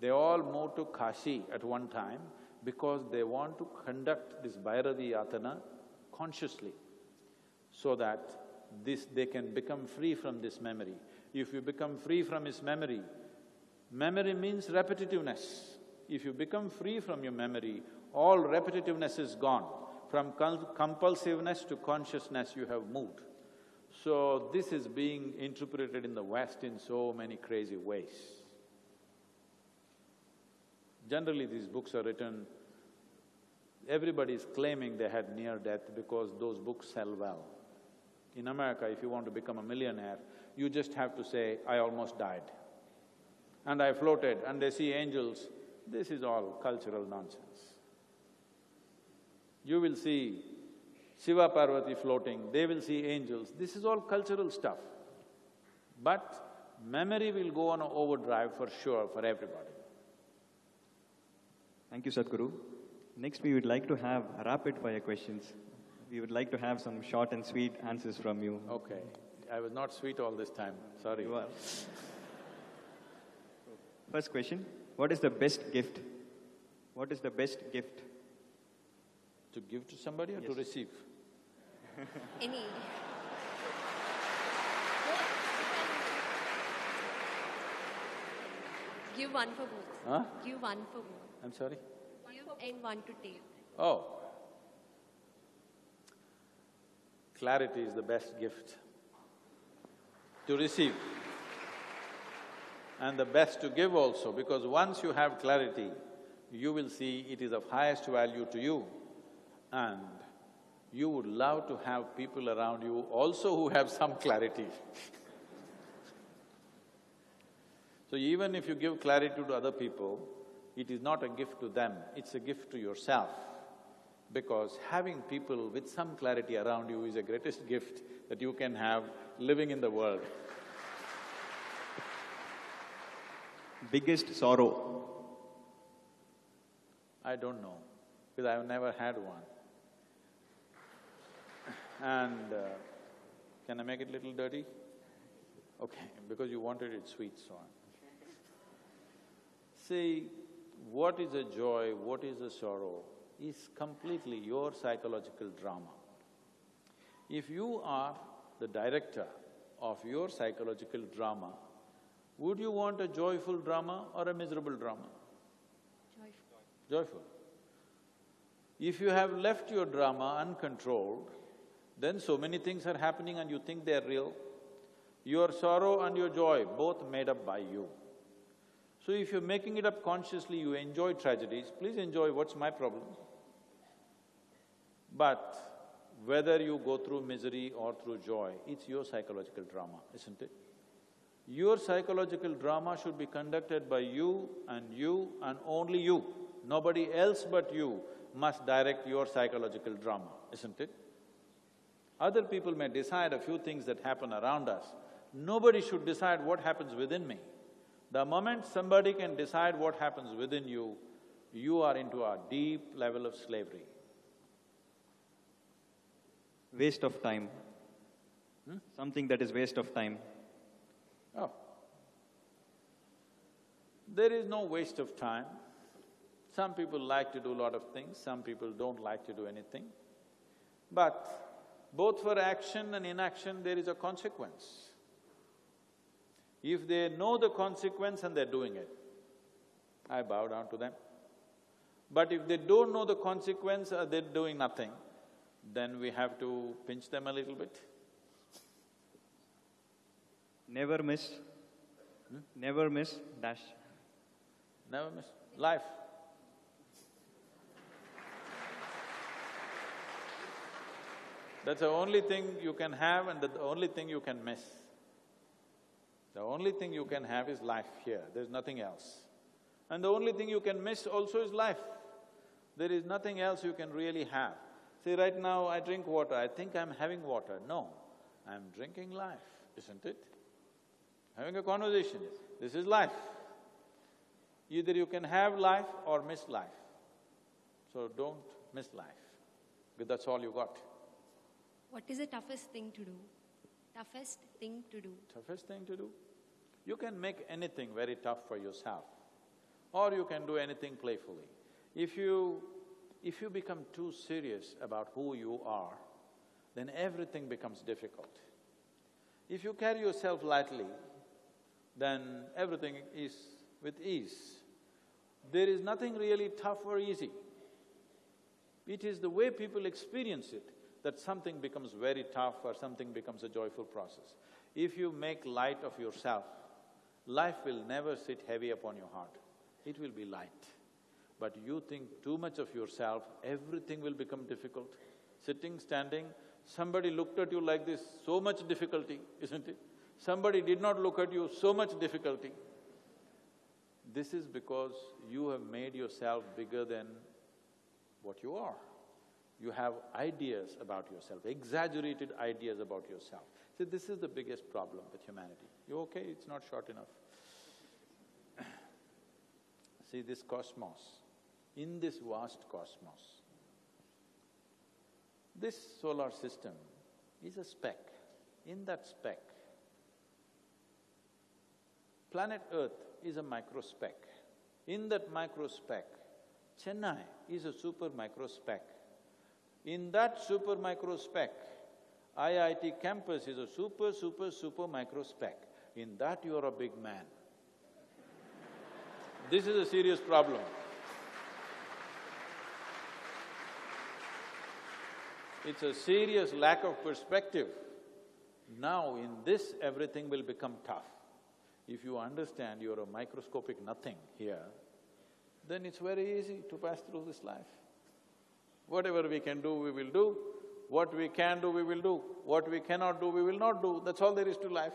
They all move to Kashi at one time because they want to conduct this Bhairavi Yatana consciously so that this… they can become free from this memory. If you become free from his memory, memory means repetitiveness. If you become free from your memory, all repetitiveness is gone. From compulsiveness to consciousness you have moved. So this is being interpreted in the West in so many crazy ways. Generally these books are written, everybody is claiming they had near death because those books sell well. In America, if you want to become a millionaire, you just have to say, I almost died. And I floated and they see angels, this is all cultural nonsense. You will see Shiva Parvati floating, they will see angels, this is all cultural stuff. But memory will go on overdrive for sure for everybody. Thank you, Sadhguru. Next, we would like to have rapid fire questions. We would like to have some short and sweet answers from you. Okay. I was not sweet all this time, sorry. You are. First question, what is the best gift? What is the best gift? To give to somebody or to receive? Any. Give one for both. Huh? Give one for both. I'm sorry? Give and one to take. Oh. Clarity is the best gift to receive and the best to give also because once you have clarity, you will see it is of highest value to you and you would love to have people around you also who have some clarity. so even if you give clarity to other people, it is not a gift to them, it's a gift to yourself. Because having people with some clarity around you is the greatest gift that you can have living in the world. Biggest sorrow? I don't know, because I've never had one. And uh, can I make it little dirty? Okay, because you wanted it sweet, so on. See, what is a joy, what is a sorrow is completely your psychological drama. If you are the director of your psychological drama, would you want a joyful drama or a miserable drama? Joyful. joyful. If you have left your drama uncontrolled, then so many things are happening and you think they're real. Your sorrow and your joy, both made up by you. So if you're making it up consciously, you enjoy tragedies, please enjoy, what's my problem? But whether you go through misery or through joy, it's your psychological drama, isn't it? Your psychological drama should be conducted by you and you and only you. Nobody else but you must direct your psychological drama, isn't it? Other people may decide a few things that happen around us. Nobody should decide what happens within me. The moment somebody can decide what happens within you, you are into a deep level of slavery. Waste of time? Hmm? Something that is waste of time. Oh. There is no waste of time. Some people like to do a lot of things, some people don't like to do anything. But both for action and inaction, there is a consequence. If they know the consequence and they're doing it, I bow down to them. But if they don't know the consequence or they're doing nothing, then we have to pinch them a little bit. Never miss, hmm? never miss dash. Never miss. Life. That's the only thing you can have and the only thing you can miss. The only thing you can have is life here, there's nothing else. And the only thing you can miss also is life. There is nothing else you can really have. See, right now I drink water, I think I'm having water. No, I'm drinking life, isn't it? Having a conversation, this is life. Either you can have life or miss life. So don't miss life, because that's all you got. What is the toughest thing to do? Toughest thing to do. Toughest thing to do? You can make anything very tough for yourself. or you can do anything playfully. If you… if you become too serious about who you are, then everything becomes difficult. If you carry yourself lightly, then everything is with ease. There is nothing really tough or easy. It is the way people experience it that something becomes very tough or something becomes a joyful process. If you make light of yourself, life will never sit heavy upon your heart, it will be light. But you think too much of yourself, everything will become difficult. Sitting, standing, somebody looked at you like this, so much difficulty, isn't it? Somebody did not look at you, so much difficulty. This is because you have made yourself bigger than what you are. You have ideas about yourself, exaggerated ideas about yourself. See, this is the biggest problem with humanity. You okay? It's not short enough. See, this cosmos, in this vast cosmos, this solar system is a speck. In that speck, planet Earth is a micro speck. In that micro speck, Chennai is a super microspeck. In that super microspeck, IIT campus is a super, super, super microspeck. In that you are a big man. This is a serious problem. It's a serious lack of perspective. Now in this, everything will become tough. If you understand you're a microscopic nothing here, then it's very easy to pass through this life. Whatever we can do, we will do. What we can do, we will do. What we cannot do, we will not do. That's all there is to life.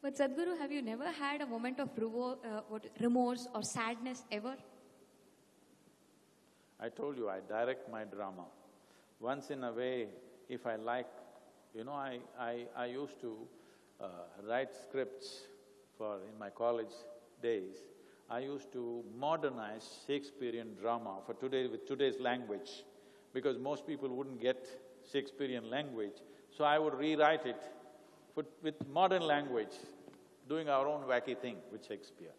But Sadhguru, have you never had a moment of revo- uh, what, remorse or sadness ever? I told you, I direct my drama. Once in a way, if I like, you know, I, I, I used to uh, write scripts for… in my college days. I used to modernize Shakespearean drama for today with today's language because most people wouldn't get Shakespearean language. So I would rewrite it for, with modern language, doing our own wacky thing with Shakespeare.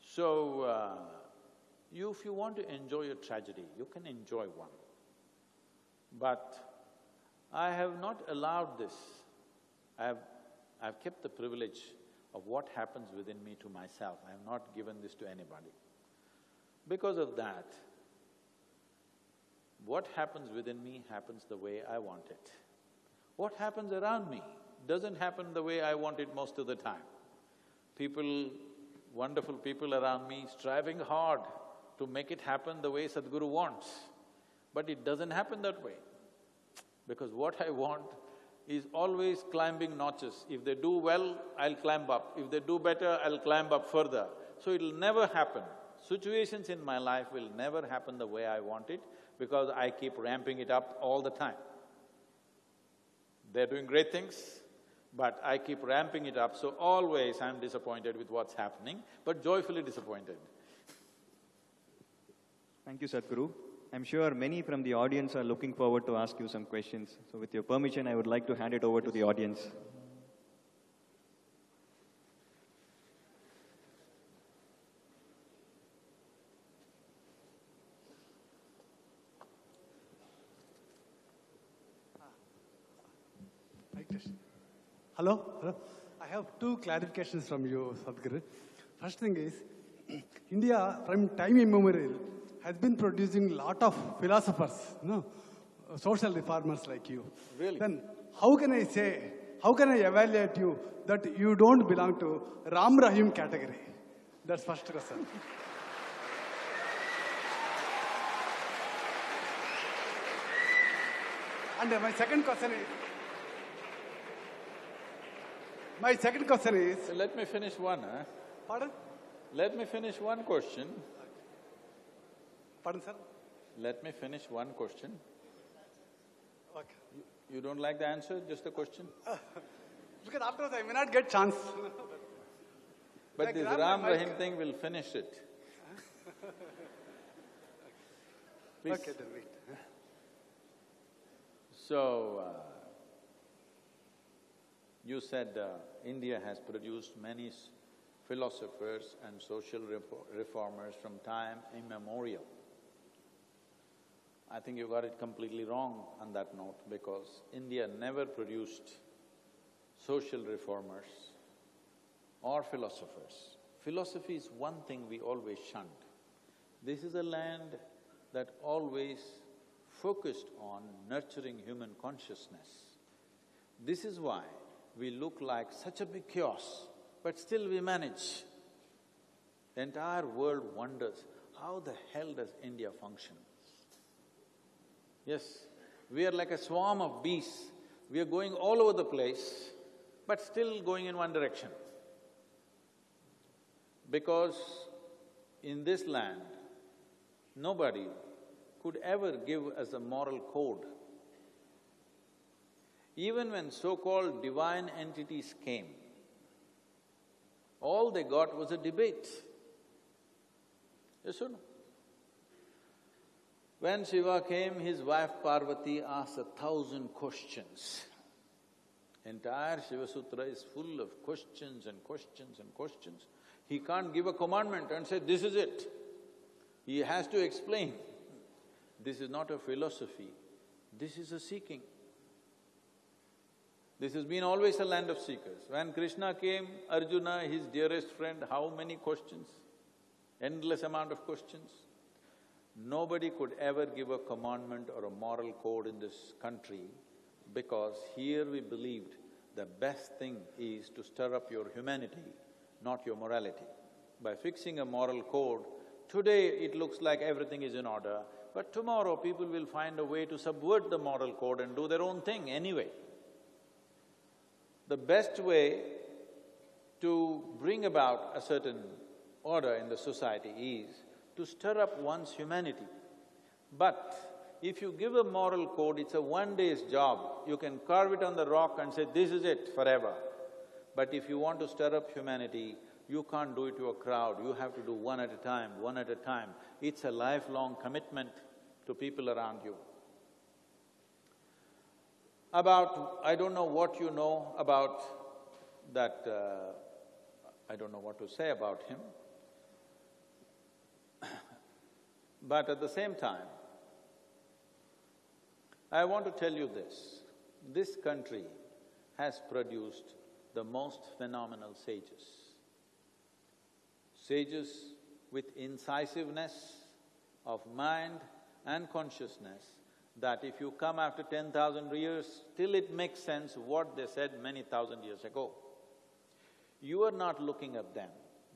So, uh, you, if you want to enjoy a tragedy, you can enjoy one. But I have not allowed this. I have, I have kept the privilege of what happens within me to myself. I have not given this to anybody. Because of that, what happens within me happens the way I want it. What happens around me doesn't happen the way I want it most of the time. People, wonderful people around me striving hard to make it happen the way Sadhguru wants. But it doesn't happen that way. Because what I want is always climbing notches. If they do well, I'll climb up. If they do better, I'll climb up further. So it'll never happen. Situations in my life will never happen the way I want it because I keep ramping it up all the time. They're doing great things, but I keep ramping it up, so always I'm disappointed with what's happening, but joyfully disappointed. Thank you, Sadhguru. I'm sure many from the audience are looking forward to ask you some questions. So with your permission, I would like to hand it over to the audience. Hello, hello. I have two clarifications from you, Sadhguru. First thing is, India from time immemorial has been producing lot of philosophers, you know, social reformers like you. Really? Then how can I say, how can I evaluate you that you don't belong to Ram Rahim category? That's first question. and my second question is, my second question is, let me finish one, huh? pardon? Let me finish one question. Pardon, sir? Let me finish one question. Okay. You don't like the answer, just the question? Because afterwards I may not get chance. But Like this Ram. Rahim thing will finish it. Please. Okay, then wait. So, uh, you said uh, India has produced many s- philosophers and social reformers from time immemorial. I think you got it completely wrong on that note because India never produced social reformers or philosophers. Philosophy is one thing we always shunned. This is a land that always focused on nurturing human consciousness. This is why we look like such a big chaos, but still we manage. The entire world wonders, how the hell does India function? Yes, we are like a swarm of bees. We are going all over the place, but still going in one direction. Because in this land, nobody could ever give us a moral code. Even when so-called divine entities came, all they got was a debate. Yes or no? When Shiva came, his wife Parvati asked a thousand questions. Entire Shiva Sutra is full of questions and questions and questions. He can't give a commandment and say, this is it. He has to explain. This is not a philosophy, this is a seeking. This has been always a land of seekers. When Krishna came, Arjuna, his dearest friend, how many questions? Endless amount of questions. Nobody could ever give a commandment or a moral code in this country because here we believed the best thing is to stir up your humanity, not your morality. By fixing a moral code, today it looks like everything is in order, but tomorrow people will find a way to subvert the moral code and do their own thing anyway. The best way to bring about a certain order in the society is to stir up one's humanity. But if you give a moral code, it's a one day's job. You can carve it on the rock and say, this is it forever. But if you want to stir up humanity, you can't do it to a crowd, you have to do one at a time, one at a time. It's a lifelong commitment to people around you. About… I don't know what you know about that… Uh, I don't know what to say about him. But at the same time, I want to tell you this, this country has produced the most phenomenal sages. Sages with incisiveness of mind and consciousness that if you come after ten thousand years, still it makes sense what they said many thousand years ago. You are not looking at them.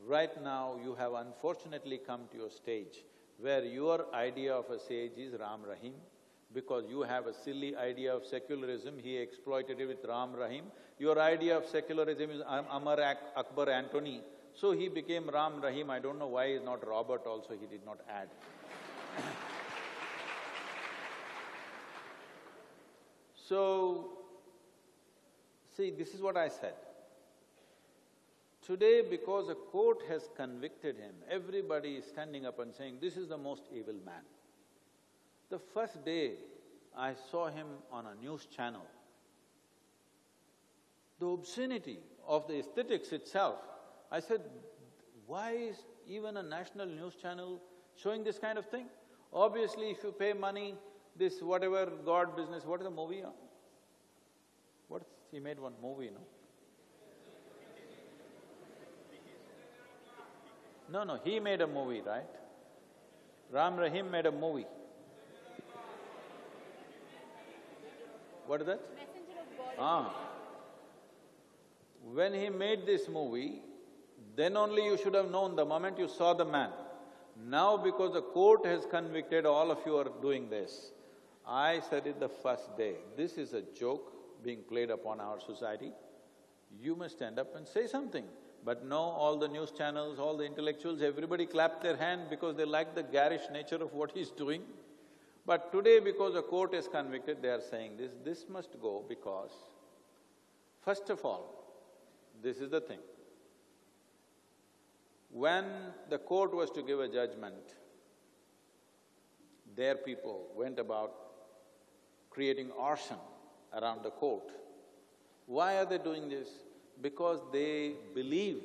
Right now, you have unfortunately come to a stage where your idea of a sage is Ram Rahim, because you have a silly idea of secularism, he exploited it with Ram Rahim. Your idea of secularism is Amar Akbar Antony, so he became Ram Rahim. I don't know why he's not Robert also, he did not add. so, see, this is what I said. Today, because a court has convicted him, everybody is standing up and saying, this is the most evil man. The first day I saw him on a news channel, the obscenity of the aesthetics itself, I said, why is even a national news channel showing this kind of thing? Obviously, if you pay money, this whatever God business, what is the movie on? What, he made one movie, no? No, no, he made a movie, right? Ram Rahim made a movie. What is that? Ah. When he made this movie, then only you should have known the moment you saw the man. Now because the court has convicted, all of you are doing this. I said it the first day, this is a joke being played upon our society. You must stand up and say something. But no, all the news channels, all the intellectuals, everybody clapped their hand because they like the garish nature of what he's doing. But today, because the court is convicted, they are saying this, this must go because, first of all, this is the thing. When the court was to give a judgment, their people went about creating arson around the court. Why are they doing this? Because they believe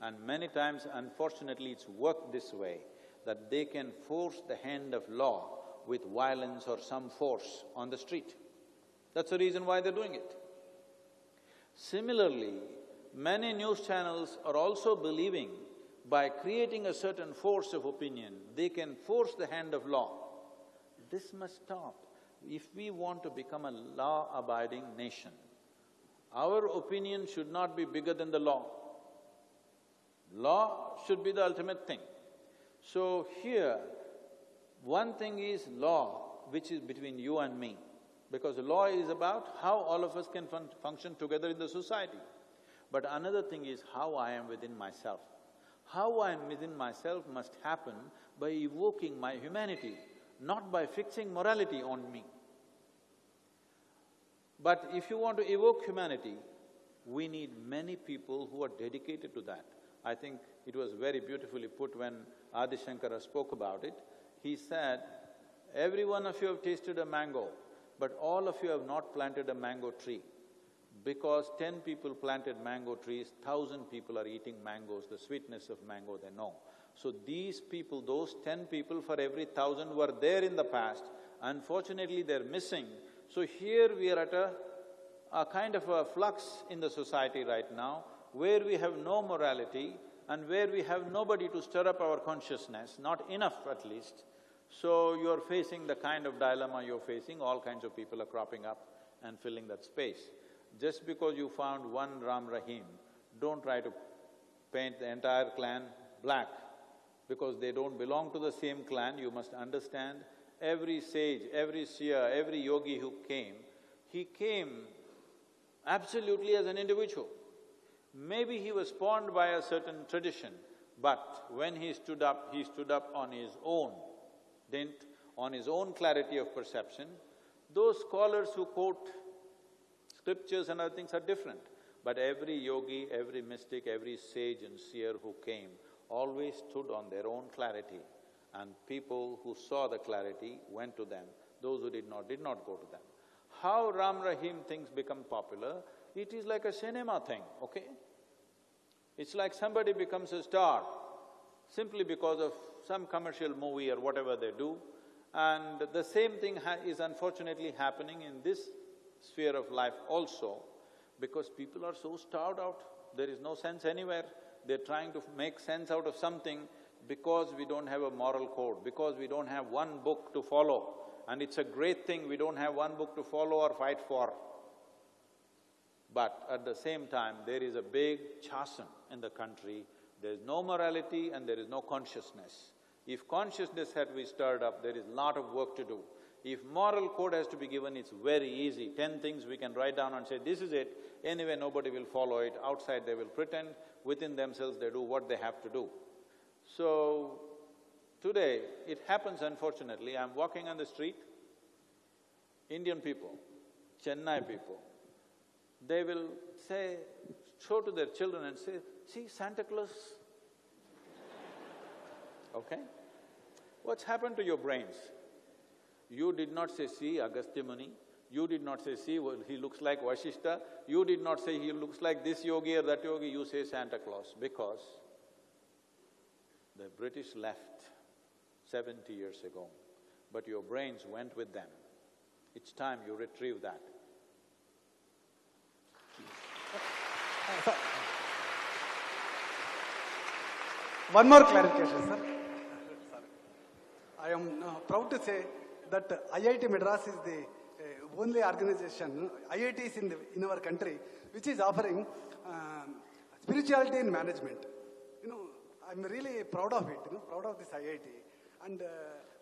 And many times, unfortunately, it's worked this way, that they can force the hand of law with violence or some force on the street. That's the reason why they're doing it. Similarly, many news channels are also believing by creating a certain force of opinion, they can force the hand of law. This must stop. If we want to become a law-abiding nation, our opinion should not be bigger than the law. Law should be the ultimate thing. So here, one thing is law, which is between you and me, because law is about how all of us can fun function together in the society. But another thing is how I am within myself. How I am within myself must happen by evoking my humanity, not by fixing morality on me. But if you want to evoke humanity, we need many people who are dedicated to that. I think it was very beautifully put when Adi Shankara spoke about it. He said, every one of you have tasted a mango, but all of you have not planted a mango tree. Because ten people planted mango trees, thousand people are eating mangoes, the sweetness of mango they know. So these people, those ten people for every thousand were there in the past, unfortunately they're missing. So here we are at a, a kind of a flux in the society right now, where we have no morality and where we have nobody to stir up our consciousness, not enough at least. So you're facing the kind of dilemma you're facing, all kinds of people are cropping up and filling that space. Just because you found one Ram Rahim, don't try to paint the entire clan black because they don't belong to the same clan, you must understand every sage, every seer, every yogi who came, he came absolutely as an individual. Maybe he was spawned by a certain tradition, but when he stood up, he stood up on his own, didn't… on his own clarity of perception. Those scholars who quote scriptures and other things are different. But every yogi, every mystic, every sage and seer who came always stood on their own clarity and people who saw the clarity went to them, those who did not, did not go to them. How Ram Rahim things become popular, it is like a cinema thing, okay? It's like somebody becomes a star simply because of some commercial movie or whatever they do, and the same thing is unfortunately happening in this sphere of life also, because people are so starved out, there is no sense anywhere. They're trying to make sense out of something because we don't have a moral code, because we don't have one book to follow. And it's a great thing we don't have one book to follow or fight for. But at the same time, there is a big chasm in the country. There is no morality and there is no consciousness. If consciousness had to be stirred up, there is a lot of work to do. If moral code has to be given, it's very easy. Ten things we can write down and say, this is it. Anyway, nobody will follow it. Outside they will pretend. Within themselves, they do what they have to do. So, today, it happens unfortunately, I'm walking on the street, Indian people, Chennai people, they will say, show to their children and say, see Santa Claus. Okay? What's happened to your brains? You did not say, see Agastya Muni, you did not say, see, well, he looks like Vashishta, you did not say he looks like this yogi or that yogi, you say Santa Claus, because the British left seventy years ago, but your brains went with them. It's time you retrieve that. One more clarification, sir. I am uh, proud to say that IIT Madras is the uh, only organization, IITs in, the, in our country, which is offering um, spirituality in management. I'm really proud of it, you know, proud of this IIT. And uh,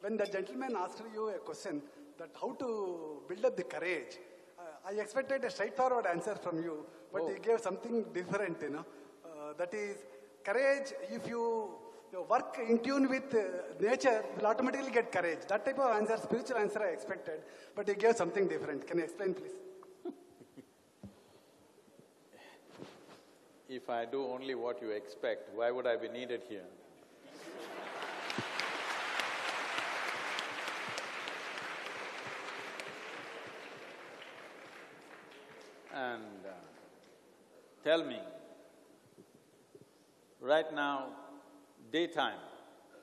when the gentleman asked you a question that how to build up the courage, uh, I expected a straightforward answer from you, but Oh. he gave something different, you know. Uh, that is, courage, if you, you work in tune with uh, nature, will automatically get courage. That type of answer, spiritual answer I expected, but he gave something different. Can you explain, please? If I do only what you expect, why would I be needed here? And uh, tell me, Right now, daytime,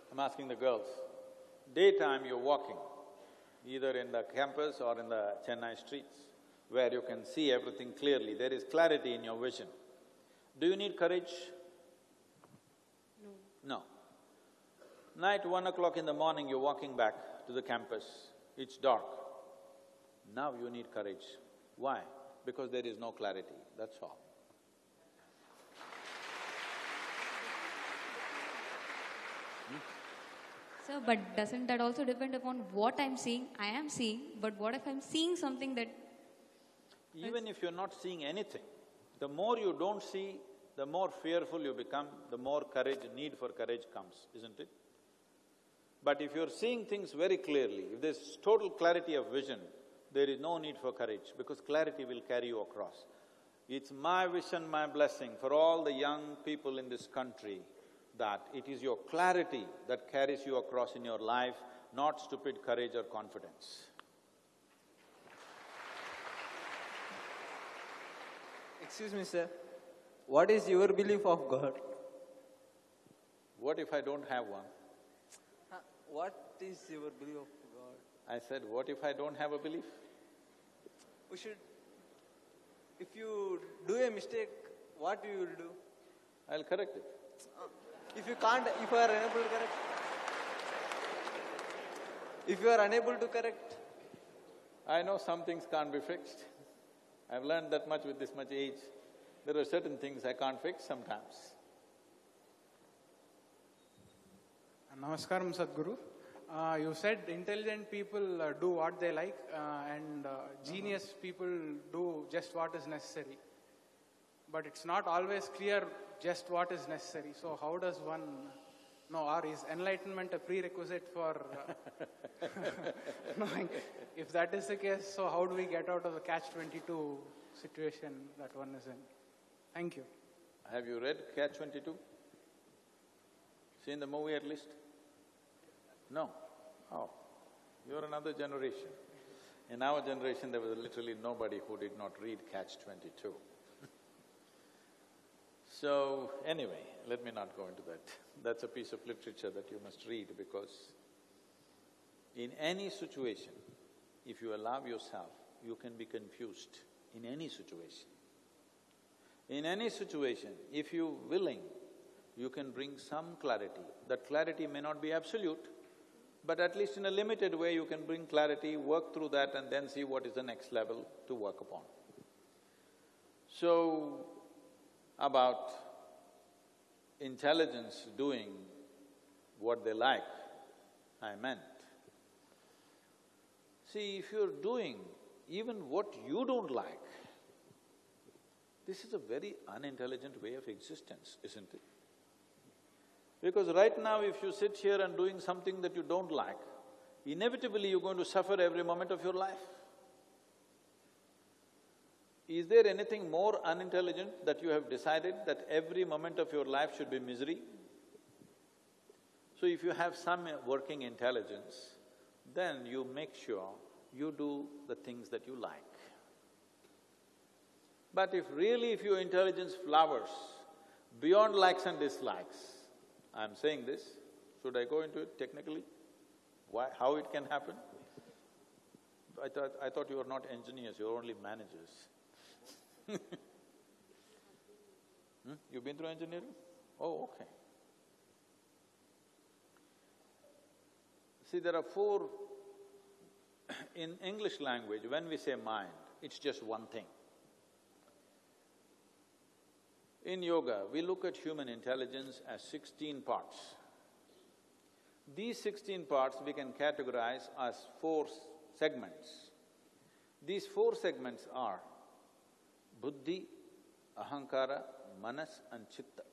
I'm asking the girls, daytime you're walking, either in the campus or in the Chennai streets, where you can see everything clearly, there is clarity in your vision. Do you need courage? No. No. Night, one o'clock in the morning, you're walking back to the campus, it's dark. Now you need courage. Why? Because there is no clarity, that's all. Hmm? Sir, but doesn't that also depend upon what I'm seeing? I am seeing, but what if I'm seeing something that Even if you're not seeing anything, the more you don't see, the more fearful you become, the more courage, need for courage comes, isn't it? But if you're seeing things very clearly, if there's total clarity of vision, there is no need for courage because clarity will carry you across. It's my wish and my blessing for all the young people in this country that it is your clarity that carries you across in your life, not stupid courage or confidence. Excuse me, sir. What is your belief of God? What if I don't have one? What is your belief of God? I said, what if I don't have a belief? We should. If you do a mistake, what you will do? I'll correct it. Uh, if you can't, if you are unable to correct, if you are unable to correct, I know some things can't be fixed. I've learned that much with this much age. There are certain things I can't fix sometimes. Namaskaram, Sadhguru. Uh, you said intelligent people uh, do what they like uh, and uh, genius people do just what is necessary. But it's not always clear just what is necessary. So how does one know, or is enlightenment a prerequisite for uh, knowing? If that is the case, so how do we get out of the catch-22 situation that one is in? Thank you. Have you read Catch Twenty-two? Seen the movie at least? No? Oh, you're another generation. In our generation, there was literally nobody who did not read Catch Twenty-two. So, anyway, let me not go into that. That's a piece of literature that you must read because in any situation, if you allow yourself, you can be confused in any situation. In any situation, if you're willing, you can bring some clarity. That clarity may not be absolute, but at least in a limited way you can bring clarity, work through that and then see what is the next level to work upon. So, about intelligence doing what they like, I meant. See, if you're doing even what you don't like, this is a very unintelligent way of existence, isn't it? Because right now if you sit here and doing something that you don't like, inevitably you're going to suffer every moment of your life. Is there anything more unintelligent that you have decided that every moment of your life should be misery? So if you have some working intelligence, then you make sure you do the things that you like. But if really if your intelligence flowers beyond likes and dislikes, I'm saying this, should I go into it technically? Why, how it can happen? I thought… I thought you are not engineers, you're only managers. hmm? You've been through engineering? Oh, okay. See, there are four in English language, when we say mind, it's just one thing. In yoga, we look at human intelligence as sixteen parts. These sixteen parts we can categorize as four segments. These four segments are buddhi, ahankara, manas and chitta.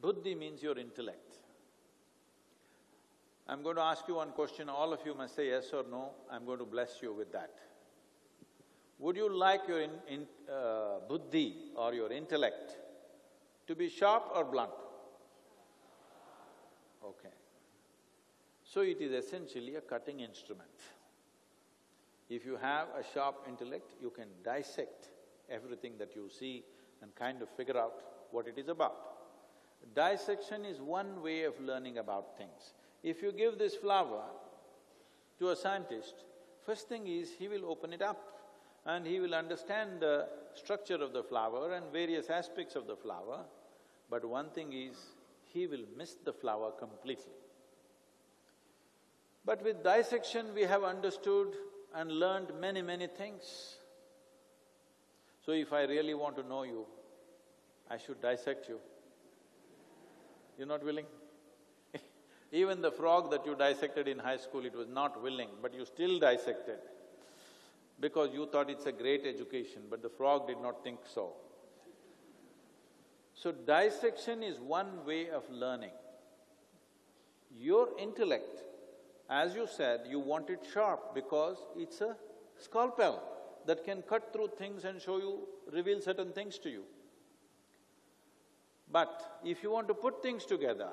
Buddhi means your intellect. I'm going to ask you one question, all of you must say yes or no, I'm going to bless you with that. Would you like your in, in, uh, buddhi or your intellect to be sharp or blunt? Okay. So it is essentially a cutting instrument. If you have a sharp intellect, you can dissect everything that you see and kind of figure out what it is about. Dissection is one way of learning about things. If you give this flower to a scientist, first thing is he will open it up and he will understand the structure of the flower and various aspects of the flower, but one thing is, he will miss the flower completely. But with dissection, we have understood and learned many, many things. So if I really want to know you, I should dissect you. You're not willing? Even the frog that you dissected in high school, it was not willing, but you still dissected because you thought it's a great education, but the frog did not think so. So dissection is one way of learning. Your intellect, as you said, you want it sharp because it's a scalpel that can cut through things and show you, reveal certain things to you. But if you want to put things together,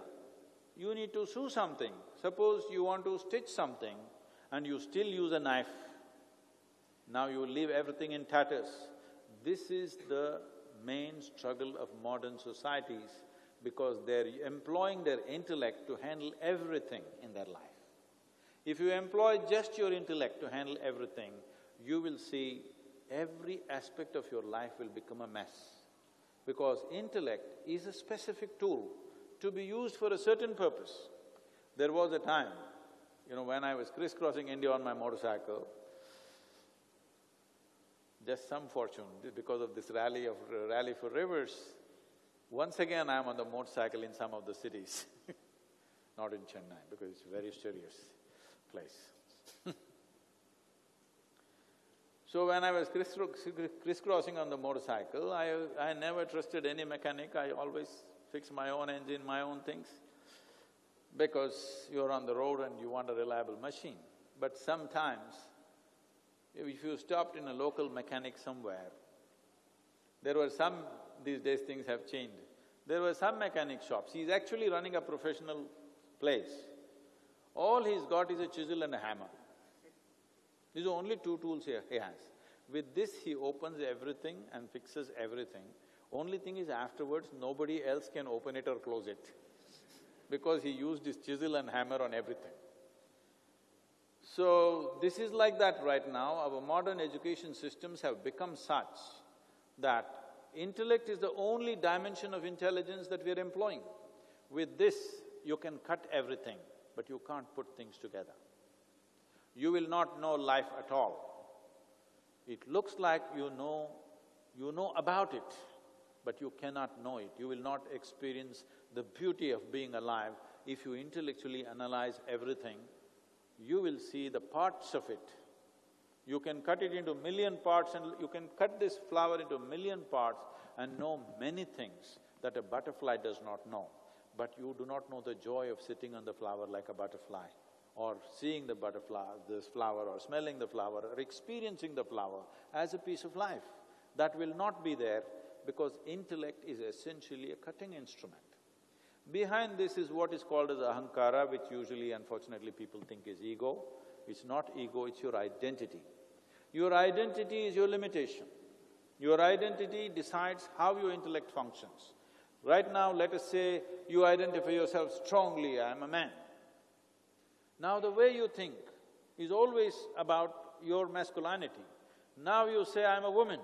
you need to sew something. Suppose you want to stitch something and you still use a knife, now you leave everything in tatters. This is the main struggle of modern societies because they're employing their intellect to handle everything in their life. If you employ just your intellect to handle everything, you will see every aspect of your life will become a mess. Because intellect is a specific tool to be used for a certain purpose. There was a time, you know, when I was crisscrossing India on my motorcycle, just some fortune, because of this rally of… rally for rivers, once again I am on the motorcycle in some of the cities not in Chennai, because it's very serious place. so when I was crisscrossing on the motorcycle, I… I never trusted any mechanic, I always fix my own engine, my own things, because you're on the road and you want a reliable machine. But sometimes if you stopped in a local mechanic somewhere, there were some… these days things have changed. There were some mechanic shops, he's actually running a professional place. All he's got is a chisel and a hammer. These are only two tools he has. With this, he opens everything and fixes everything. Only thing is afterwards, nobody else can open it or close it because he used his chisel and hammer on everything. So, this is like that right now, our modern education systems have become such that intellect is the only dimension of intelligence that we are employing. With this, you can cut everything, but you can't put things together. You will not know life at all. It looks like you know… you know about it, but you cannot know it. You will not experience the beauty of being alive if you intellectually analyze everything you will see the parts of it. You can cut it into million parts and you can cut this flower into million parts and know many things that a butterfly does not know. But you do not know the joy of sitting on the flower like a butterfly or seeing the butterfly, this flower or smelling the flower or experiencing the flower as a piece of life. That will not be there because intellect is essentially a cutting instrument. Behind this is what is called as ahankara, which usually unfortunately people think is ego. It's not ego, it's your identity. Your identity is your limitation. Your identity decides how your intellect functions. Right now, let us say you identify yourself strongly, I am a man. Now the way you think is always about your masculinity. Now you say, I'm a woman.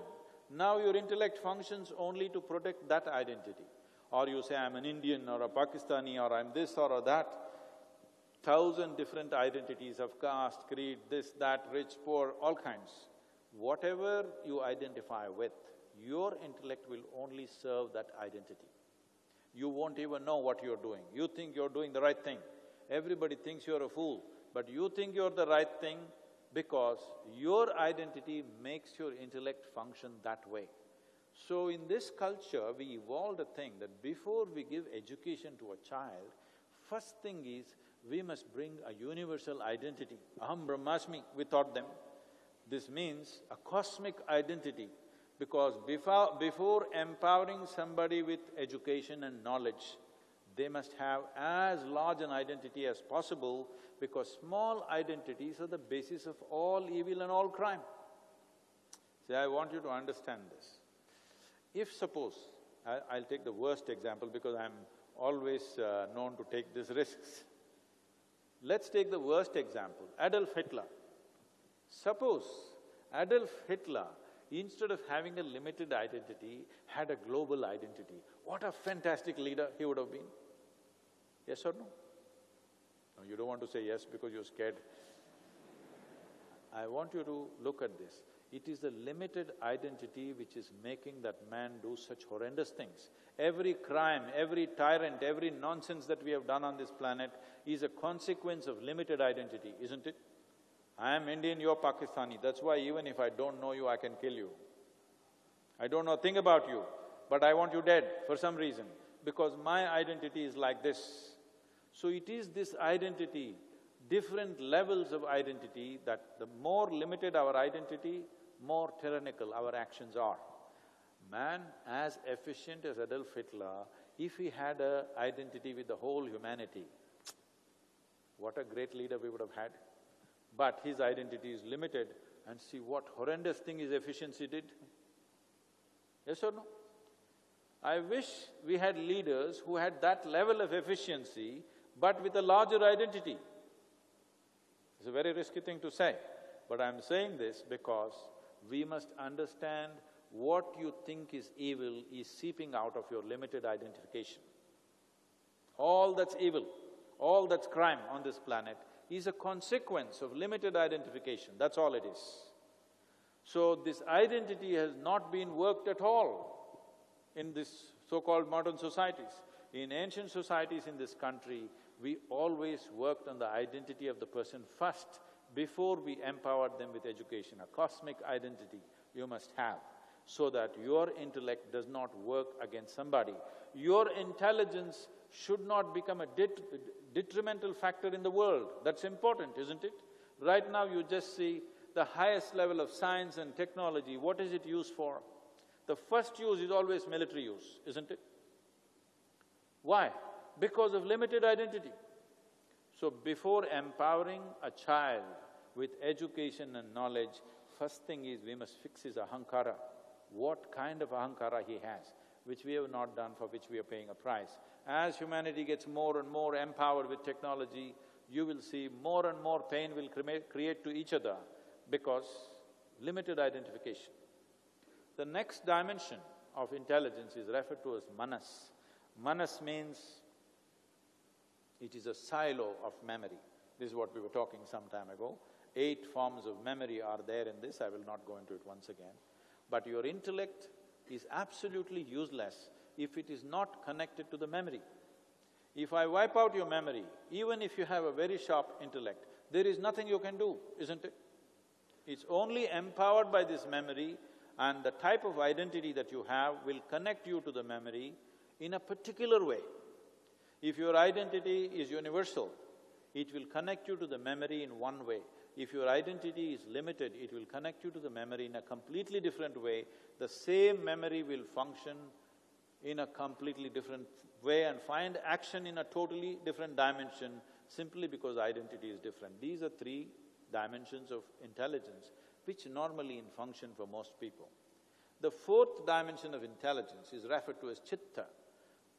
Now your intellect functions only to protect that identity or you say I'm an Indian or a Pakistani or I'm this or that, thousand different identities of caste, creed, this, that, rich, poor, all kinds. Whatever you identify with, your intellect will only serve that identity. You won't even know what you're doing. You think you're doing the right thing. Everybody thinks you're a fool, but you think you're the right thing because your identity makes your intellect function that way. So in this culture, we evolved a thing that before we give education to a child, first thing is we must bring a universal identity. Aham Brahmasmi, we taught them. This means a cosmic identity because before, before empowering somebody with education and knowledge, they must have as large an identity as possible because small identities are the basis of all evil and all crime. See, I want you to understand this. If suppose, I, will take the worst example because I'm always uh, known to take these risks. Let's take the worst example, Adolf Hitler. Suppose Adolf Hitler, instead of having a limited identity, had a global identity. What a fantastic leader he would have been. Yes or no? No, you don't want to say yes because you're scared. I want you to look at this. It is the limited identity which is making that man do such horrendous things. Every crime, every tyrant, every nonsense that we have done on this planet is a consequence of limited identity, isn't it? I am Indian, you're Pakistani, that's why even if I don't know you, I can kill you. I don't know a thing about you, but I want you dead for some reason, because my identity is like this. So it is this identity, different levels of identity, that the more limited our identity, more tyrannical our actions are. Man as efficient as Adolf Hitler, if he had a identity with the whole humanity, what a great leader we would have had. But his identity is limited and see what horrendous thing his efficiency did. Yes or no? I wish we had leaders who had that level of efficiency but with a larger identity. It's a very risky thing to say, but I'm saying this because we must understand what you think is evil is seeping out of your limited identification. All that's evil, all that's crime on this planet is a consequence of limited identification, that's all it is. So this identity has not been worked at all in this so-called modern societies. In ancient societies in this country, we always worked on the identity of the person first before we empowered them with education. A cosmic identity you must have so that your intellect does not work against somebody. Your intelligence should not become a det detrimental factor in the world. That's important, isn't it? Right now you just see the highest level of science and technology, what is it used for? The first use is always military use, isn't it? Why? Because of limited identity. So before empowering a child with education and knowledge, first thing is we must fix his ahankara. What kind of ahankara he has, which we have not done, for which we are paying a price. As humanity gets more and more empowered with technology, you will see more and more pain will create to each other because limited identification. The next dimension of intelligence is referred to as manas. Manas means it is a silo of memory. This is what we were talking some time ago. Eight forms of memory are there in this, I will not go into it once again. But your intellect is absolutely useless if it is not connected to the memory. If I wipe out your memory, even if you have a very sharp intellect, there is nothing you can do, isn't it? It's only empowered by this memory and the type of identity that you have will connect you to the memory in a particular way. If your identity is universal, it will connect you to the memory in one way. If your identity is limited, it will connect you to the memory in a completely different way. The same memory will function in a completely different way and find action in a totally different dimension simply because identity is different. These are three dimensions of intelligence which normally in function for most people. The fourth dimension of intelligence is referred to as chitta.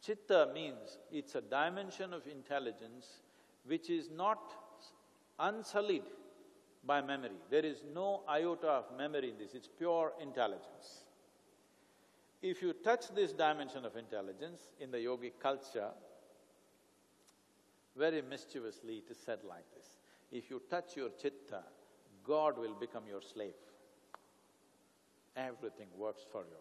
Chitta means it's a dimension of intelligence which is not unsullied by memory. There is no iota of memory in this, it's pure intelligence. If you touch this dimension of intelligence in the yogic culture, very mischievously it is said like this. If you touch your chitta, God will become your slave. Everything works for you.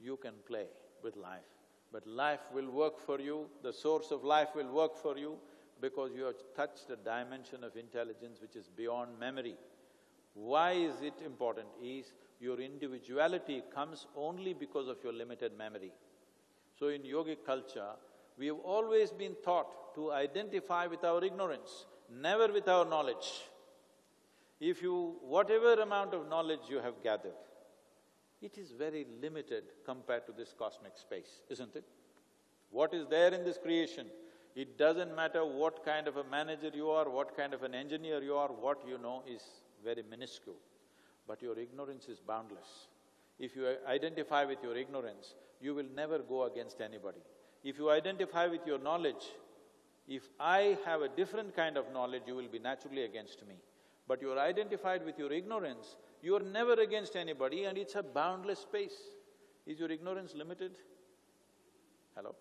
You can play with life. But life will work for you, the source of life will work for you because you have touched a dimension of intelligence which is beyond memory. Why is it important? Is your individuality comes only because of your limited memory. So in yogic culture, we have always been taught to identify with our ignorance, never with our knowledge. If you… whatever amount of knowledge you have gathered, it is very limited compared to this cosmic space, isn't it? What is there in this creation, it doesn't matter what kind of a manager you are, what kind of an engineer you are, what you know is very minuscule. But your ignorance is boundless. If you identify with your ignorance, you will never go against anybody. If you identify with your knowledge, if I have a different kind of knowledge, you will be naturally against me. But you are identified with your ignorance, you are never against anybody and it's a boundless space. Is your ignorance limited? Hello?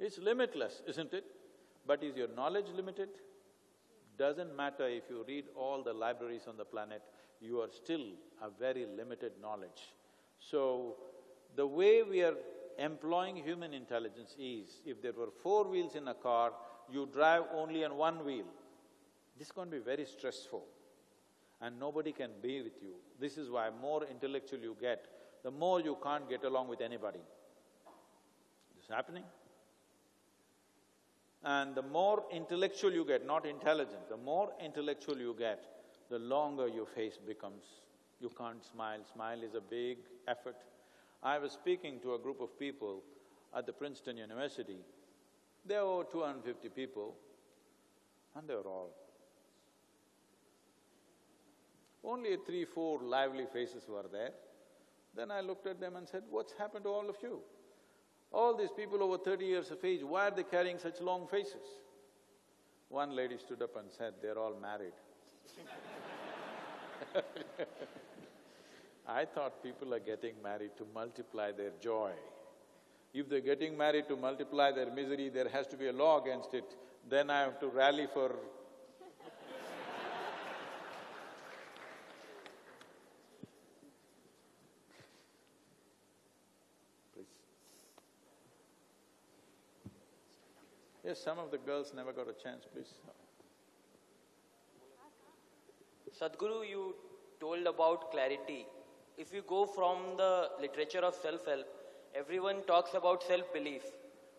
It's limitless, isn't it? But is your knowledge limited? Doesn't matter if you read all the libraries on the planet, you are still a very limited knowledge. So, the way we are employing human intelligence is, if there were four wheels in a car, you drive only on one wheel. This is going to be very stressful and nobody can be with you. This is why more intellectual you get, the more you can't get along with anybody. This is happening. And the more intellectual you get, not intelligent, the more intellectual you get, the longer your face becomes. You can't smile, smile is a big effort. I was speaking to a group of people at the Princeton University. There were 250 people, and they were all only three, four lively faces were there. Then I looked at them and said, what's happened to all of you? All these people over thirty years of age, why are they carrying such long faces? One lady stood up and said, they're all married. I thought people are getting married to multiply their joy. If they're getting married to multiply their misery, there has to be a law against it. Then I have to rally for Yes, some of the girls never got a chance, please. Sadhguru, you told about clarity. If you go from the literature of self-help, everyone talks about self-belief.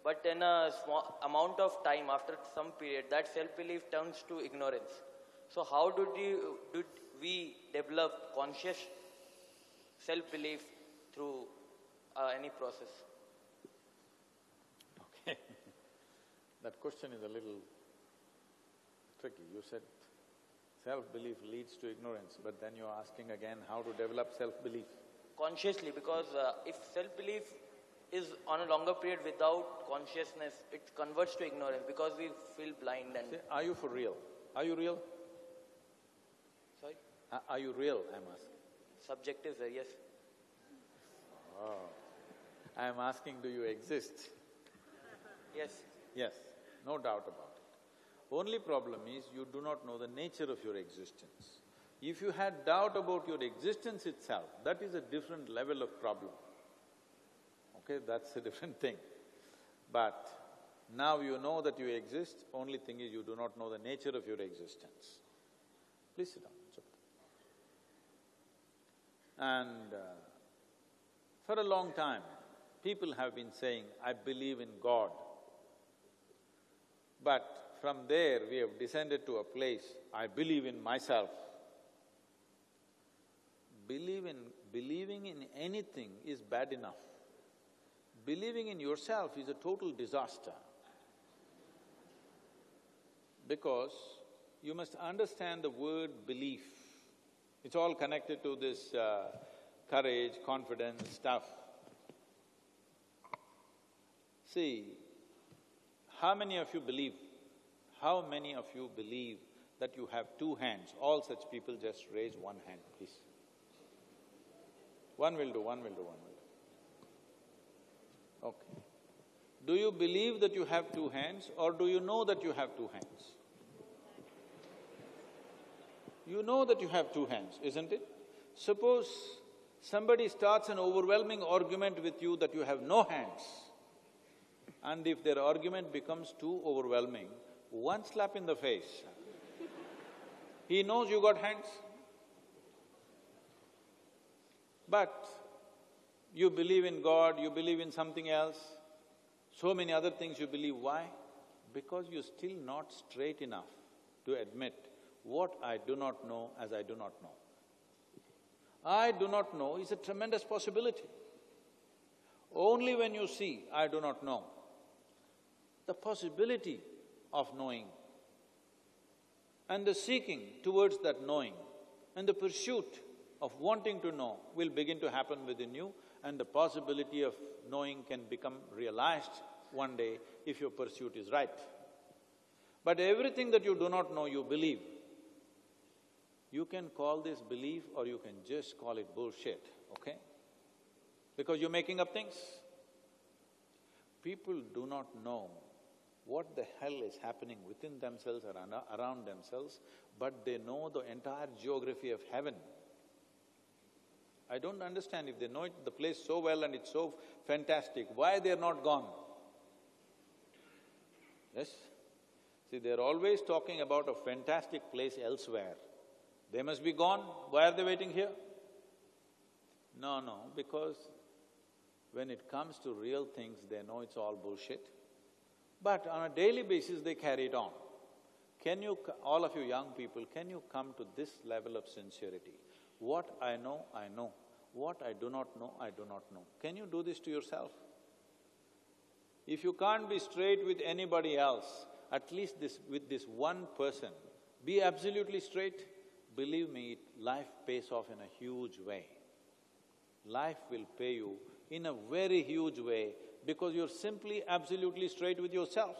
But in a small amount of time, after some period, that self-belief turns to ignorance. So how did, you, did we develop conscious self-belief through uh, any process? Okay. that question is a little tricky. You said self-belief leads to ignorance, but then you're asking again how to develop self-belief. Consciously, because uh, if self-belief is on a longer period without consciousness, it converts to ignorance because we feel blind and… See, are you for real? Are you real? Sorry? Uh, are you real, I'm asking? Subjective, sir, yes. Oh. I'm asking, do you exist? Yes. Yes no doubt about it. Only problem is you do not know the nature of your existence. If you had doubt about your existence itself, that is a different level of problem. Okay, that's a different thing. But now you know that you exist, only thing is you do not know the nature of your existence. Please sit down. And uh, for a long time, people have been saying, I believe in God. But from there, we have descended to a place, I believe in myself. Believe in… believing in anything is bad enough. Believing in yourself is a total disaster. Because you must understand the word belief. It's all connected to this uh, courage, confidence stuff. See, how many of you believe, how many of you believe that you have two hands? All such people just raise one hand, please. One will do, one will do, one will do. Okay. Do you believe that you have two hands or do you know that you have two hands? You know that you have two hands, isn't it? Suppose somebody starts an overwhelming argument with you that you have no hands, and if their argument becomes too overwhelming, one slap in the face, he knows you got hands. But you believe in God, you believe in something else, so many other things you believe. Why? Because you're still not straight enough to admit what I do not know as I do not know. I do not know is a tremendous possibility. Only when you see I do not know, the possibility of knowing and the seeking towards that knowing and the pursuit of wanting to know will begin to happen within you and the possibility of knowing can become realized one day if your pursuit is right. But everything that you do not know, you believe. You can call this belief or you can just call it bullshit, okay? Because you're making up things. People do not know what the hell is happening within themselves or around themselves, but they know the entire geography of heaven. I don't understand if they know it, the place so well and it's so fantastic, why they're not gone? Yes? See, they're always talking about a fantastic place elsewhere. They must be gone, why are they waiting here? No, no, because when it comes to real things, they know it's all bullshit. But on a daily basis, they carry it on. Can you, all of you young people, can you come to this level of sincerity? What I know, I know. What I do not know, I do not know. Can you do this to yourself? If you can't be straight with anybody else, at least this… with this one person, be absolutely straight, believe me, life pays off in a huge way. Life will pay you in a very huge way because you're simply absolutely straight with yourself.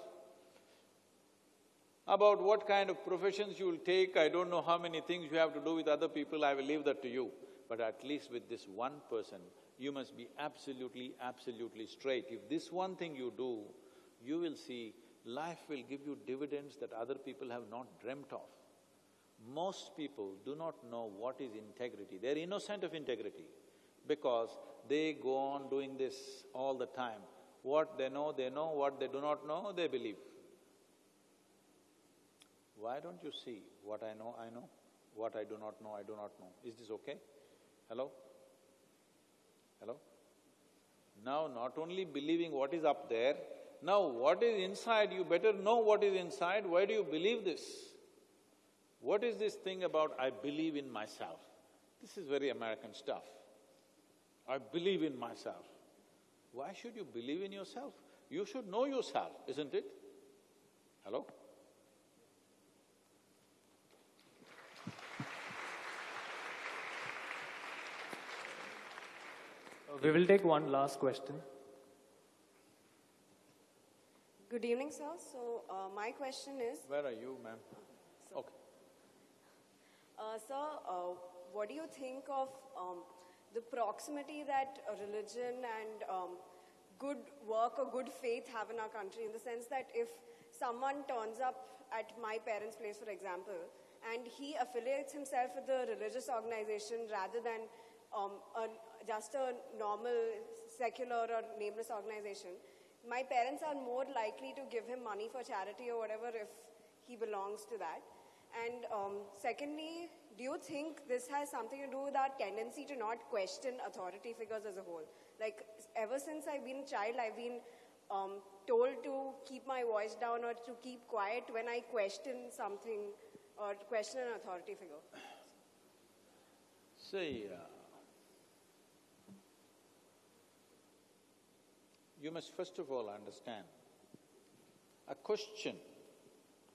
About what kind of professions you will take, I don't know how many things you have to do with other people, I will leave that to you. But at least with this one person, you must be absolutely, absolutely straight. If this one thing you do, you will see life will give you dividends that other people have not dreamt of. Most people do not know what is integrity. They're innocent of integrity because they go on doing this all the time. What they know, they know. What they do not know, they believe. Why don't you see what I know, I know, what I do not know, I do not know. Is this okay? Hello? Hello? Now, not only believing what is up there, now what is inside, you better know what is inside. Why do you believe this? What is this thing about I believe in myself? This is very American stuff. I believe in myself. Why should you believe in yourself? You should know yourself, isn't it? Hello? We will take one last question. Good evening, sir. So, uh, my question is… Where are you, ma'am? Okay. Uh, sir, uh, what do you think of um, the proximity that religion and um, good work or good faith have in our country in the sense that if someone turns up at my parents' place, for example, and he affiliates himself with a religious organization rather than um, a just a normal secular or nameless organization, my parents are more likely to give him money for charity or whatever if he belongs to that. And um, secondly, do you think this has something to do with our tendency to not question authority figures as a whole? Like, ever since I've been a child, I've been um, told to keep my voice down or to keep quiet when I question something or question an authority figure. See, uh, you must first of all understand, a question,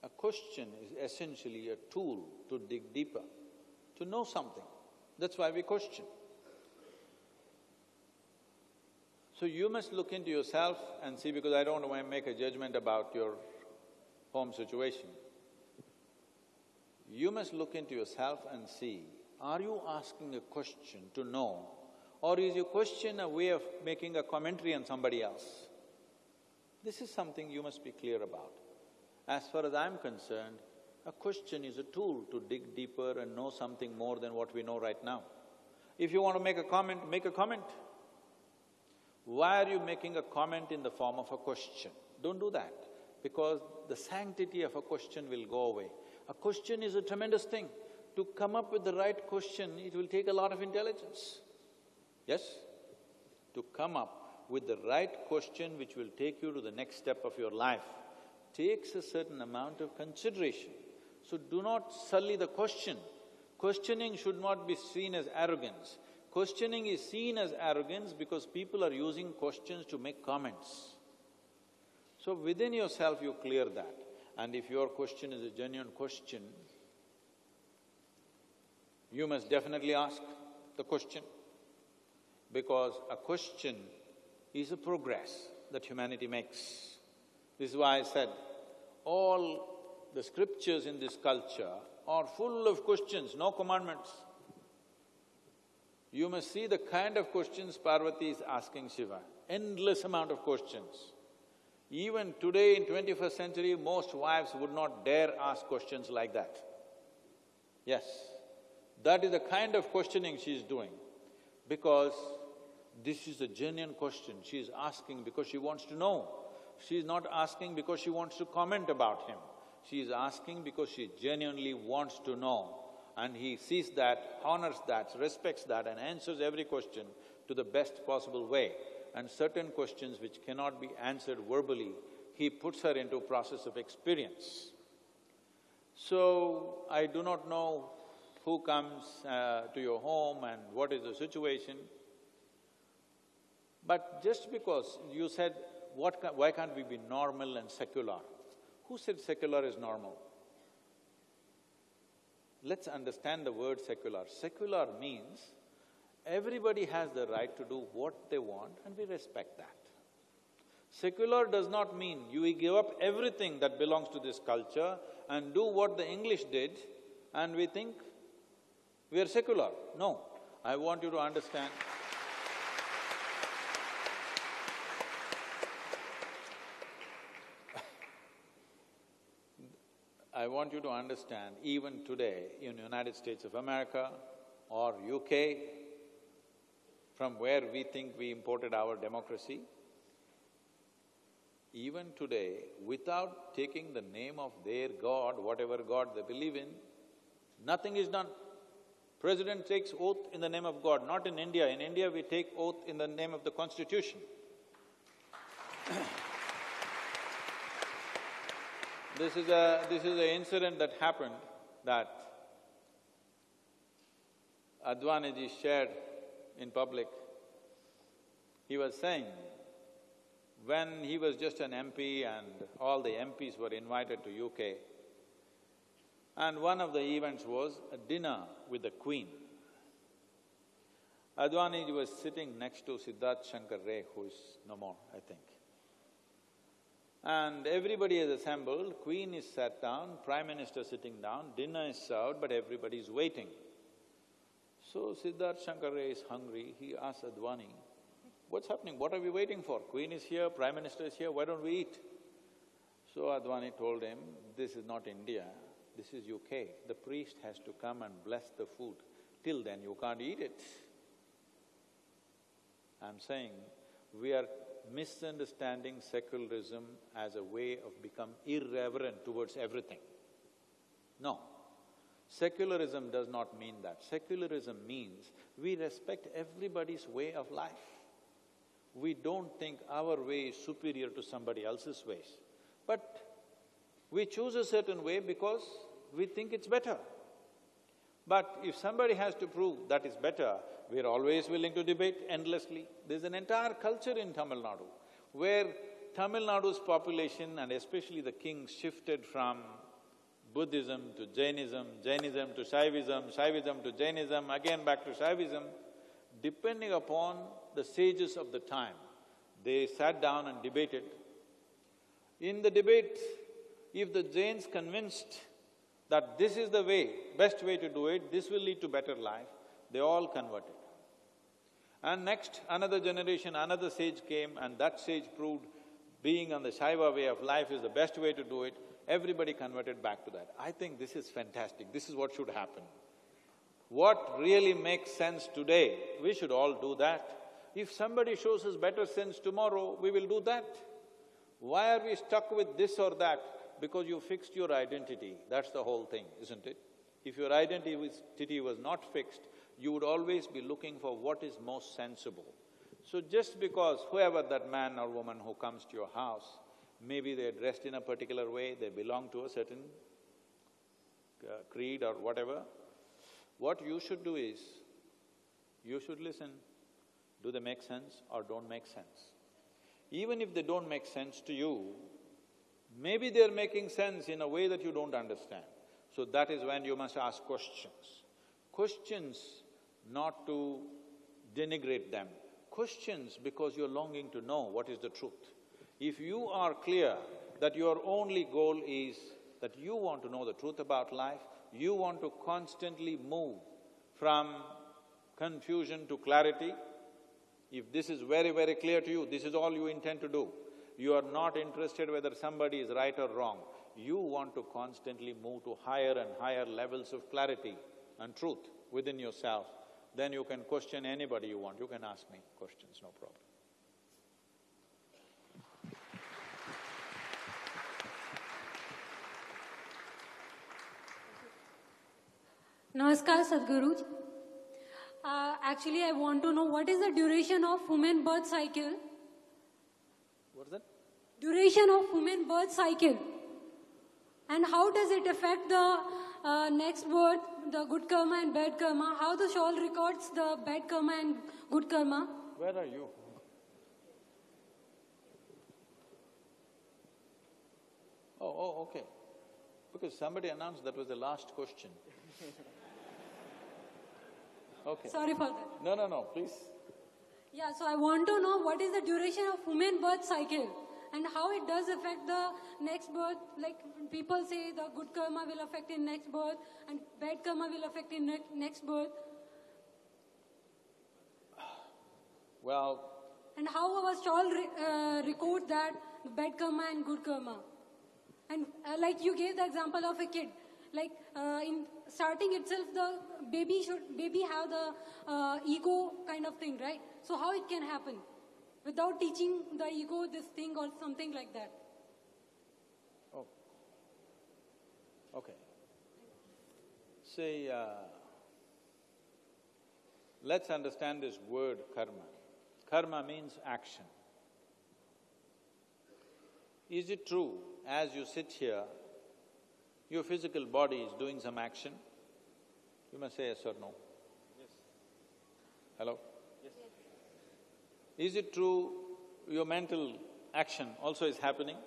a question is essentially a tool to dig deeper, to know something. That's why we question. So you must look into yourself and see, because I don't want to make a judgment about your home situation. You must look into yourself and see, are you asking a question to know or is your question a way of making a commentary on somebody else? This is something you must be clear about. As far as I'm concerned, a question is a tool to dig deeper and know something more than what we know right now. If you want to make a comment, make a comment. Why are you making a comment in the form of a question? Don't do that, because the sanctity of a question will go away. A question is a tremendous thing. To come up with the right question, it will take a lot of intelligence. Yes? To come up with the right question which will take you to the next step of your life takes a certain amount of consideration. So do not sully the question. Questioning should not be seen as arrogance. Questioning is seen as arrogance because people are using questions to make comments. So within yourself you clear that. And if your question is a genuine question, you must definitely ask the question because a question is a progress. that humanity makes. This is why I said, all the scriptures in this culture are full of questions, no commandments. You must see the kind of questions Parvati is asking Shiva, endless amount of questions. Even today in twenty-first century, most wives would not dare ask questions like that. Yes, that is the kind of questioning she is doing, because this is a genuine question she is asking because she wants to know. She is not asking because she wants to comment about him. She is asking because she genuinely wants to know. And he sees that, honors that, respects that and answers every question to the best possible way. And certain questions which cannot be answered verbally, he puts her into a process of experience. So, I do not know who comes uh, to your home and what is the situation. But just because you said, what ca why can't we be normal and secular? Who said secular is normal? Let's understand the word secular. Secular means everybody has the right to do what they want and we respect that. Secular does not mean you give up everything that belongs to this culture and do what the English did and we think we are secular. No, I want you to understand I want you to understand, even today in the United States of America or UK, from where we think we imported our democracy, even today, without taking the name of their God, whatever God they believe in, nothing is done. President takes oath in the name of God, not in India. In India, we take oath in the name of the constitution. This is a… this is an incident that happened that Advaniji shared in public. He was saying, when he was just an MP and all the MPs were invited to UK, and one of the events was a dinner with the Queen. Advaniji was sitting next to Siddharth Shankar Ray, who is no more, I think. And everybody is assembled, queen is sat down, prime minister sitting down, dinner is served, but everybody is waiting. So Siddharth Shankar Ray is hungry, he asks Advani, what's happening, what are we waiting for? Queen is here, prime minister is here, why don't we eat? So Advani told him, this is not India, this is UK. The priest has to come and bless the food. Till then you can't eat it. I'm saying, we are misunderstanding secularism as a way of become irreverent towards everything. No. Secularism does not mean that. Secularism means we respect everybody's way of life. We don't think our way is superior to somebody else's ways. But we choose a certain way because we think it's better. But if somebody has to prove that is better, we're always willing to debate endlessly. There's an entire culture in Tamil Nadu where Tamil Nadu's population and especially the kings shifted from Buddhism to Jainism, Jainism to Shaivism, Shaivism to Jainism, again back to Shaivism, depending upon the sages of the time. They sat down and debated. In the debate, if the Jains convinced that this is the way, best way to do it, this will lead to better life, they all converted. And next, another generation, another sage came and that sage proved being on the Shaiva way of life is the best way to do it. Everybody converted back to that. I think this is fantastic, this is what should happen. What really makes sense today, we should all do that. If somebody shows us better sense tomorrow, we will do that. Why are we stuck with this or that? Because you fixed your identity, that's the whole thing, isn't it? If your identity was not fixed, you would always be looking for what is most sensible. So just because whoever that man or woman who comes to your house, maybe they're dressed in a particular way, they belong to a certain uh, creed or whatever, what you should do is, you should listen. Do they make sense or don't make sense? Even if they don't make sense to you, maybe they're making sense in a way that you don't understand. So that is when you must ask questions. Questions not to denigrate them. Questions because you're longing to know what is the truth. If you are clear that your only goal is that you want to know the truth about life, you want to constantly move from confusion to clarity, if this is very, very clear to you, this is all you intend to do. You are not interested whether somebody is right or wrong. You want to constantly move to higher and higher levels of clarity and truth within yourself. Then you can question anybody you want, you can ask me questions, no problem. Namaskar, Sadhguru. Uh, actually, I want to know what is the duration of human birth cycle? What is that? Duration of human birth cycle. And how does it affect the uh, next birth, the good karma and bad karma? How the shawl records the bad karma and good karma? Where are you? Oh, oh, okay. Because somebody announced that was the last question. Okay. Sorry for that. No, no, no, please. Yeah, so I want to know what is the duration of woman birth cycle and how it does affect the next birth. Like people say the good karma will affect in next birth and bad karma will affect in ne- next birth. Well, And how our shawl re- uh, record that bad karma and good karma. And uh, like you gave the example of a kid, like uh, in starting itself, the baby should baby have the uh, ego kind of thing, right? So how it can happen without teaching the ego this thing or something like that? oh, okay. See, uh, let's understand this word karma. Karma means action. Is it true, as you sit here, your physical body is doing some action? You must say yes or no. Yes. Hello? Is it true your mental action also is happening?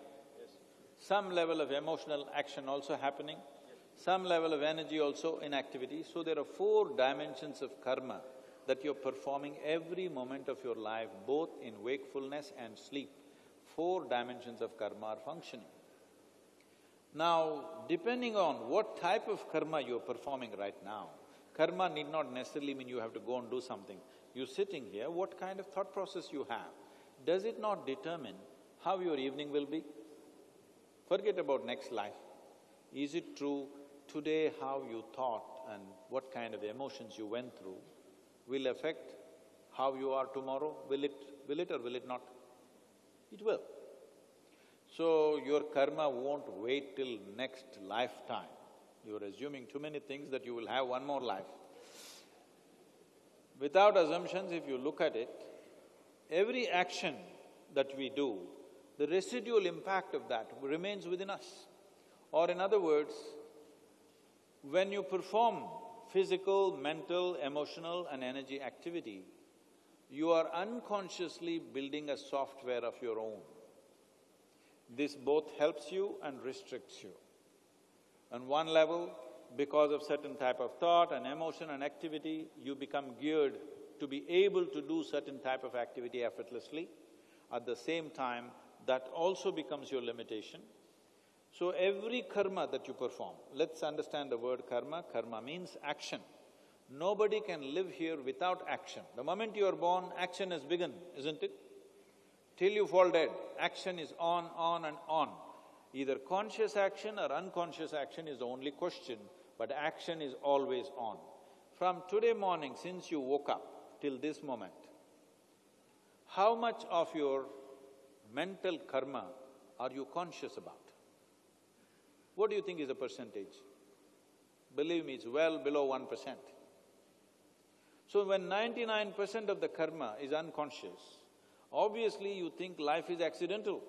Yes. Some level of emotional action also happening? Yes. Some level of energy also in activity. So there are four dimensions of karma that you're performing every moment of your life, both in wakefulness and sleep. Four dimensions of karma are functioning. Now, depending on what type of karma you're performing right now, karma need not necessarily mean you have to go and do something. You're sitting here, what kind of thought process you have, does it not determine how your evening will be? Forget about next life. Is it true today how you thought and what kind of emotions you went through will affect how you are tomorrow? Will it… will it or will it not? It will. So your karma won't wait till next lifetime. You're assuming too many things that you will have one more life. Without assumptions, if you look at it, every action that we do, the residual impact of that remains within us. Or in other words, when you perform physical, mental, emotional and energy activity, you are unconsciously building a software of your own. This both helps you and restricts you. On one level, because of certain type of thought and emotion and activity, you become geared to be able to do certain type of activity effortlessly. At the same time, that also becomes your limitation. So every karma that you perform, let's understand the word karma, karma means action. Nobody can live here without action. The moment you are born, action has begun, isn't it? Till you fall dead, action is on, on and on. Either conscious action or unconscious action is the only question, but action is always on. From today morning, since you woke up till this moment, how much of your mental karma are you conscious about? What do you think is the percentage? Believe me, it's well below one percent. So when ninety-nine percent of the karma is unconscious, obviously you think life is accidental.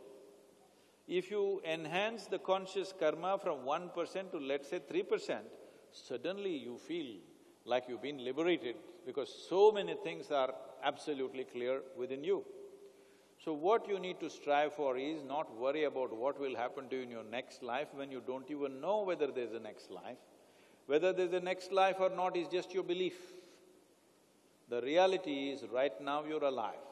If you enhance the conscious karma from one percent to let's say three percent, suddenly you feel like you've been liberated because so many things are absolutely clear within you. So what you need to strive for is not worry about what will happen to you in your next life when you don't even know whether there's a next life. Whether there's a next life or not is just your belief. The reality is right now you're alive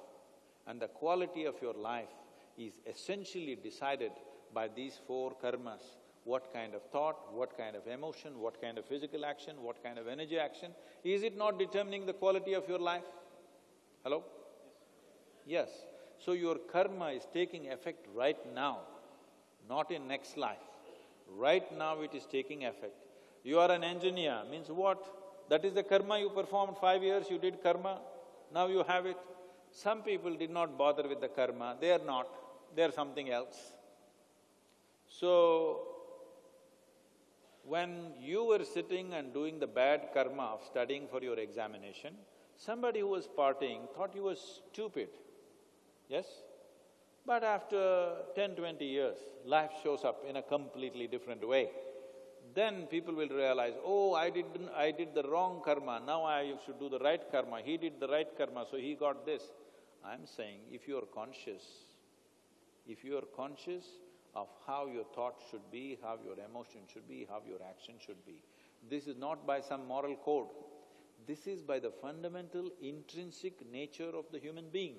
and the quality of your life is essentially decided by these four karmas. What kind of thought, what kind of emotion, what kind of physical action, what kind of energy action. Is it not determining the quality of your life? Hello? Yes. So your karma is taking effect right now, not in next life. Right now it is taking effect. You are an engineer, means what? That is the karma you performed five years, you did karma, now you have it. Some people did not bother with the karma, they are not, they are something else. So, when you were sitting and doing the bad karma of studying for your examination, somebody who was partying thought you were stupid, yes? But after 10, 20 years, life shows up in a completely different way. Then people will realize, oh, I did… I did the wrong karma, now I should do the right karma, he did the right karma, so he got this. I'm saying, if you are conscious, if you are conscious of how your thought should be, how your emotion should be, how your action should be, this is not by some moral code, this is by the fundamental intrinsic nature of the human being.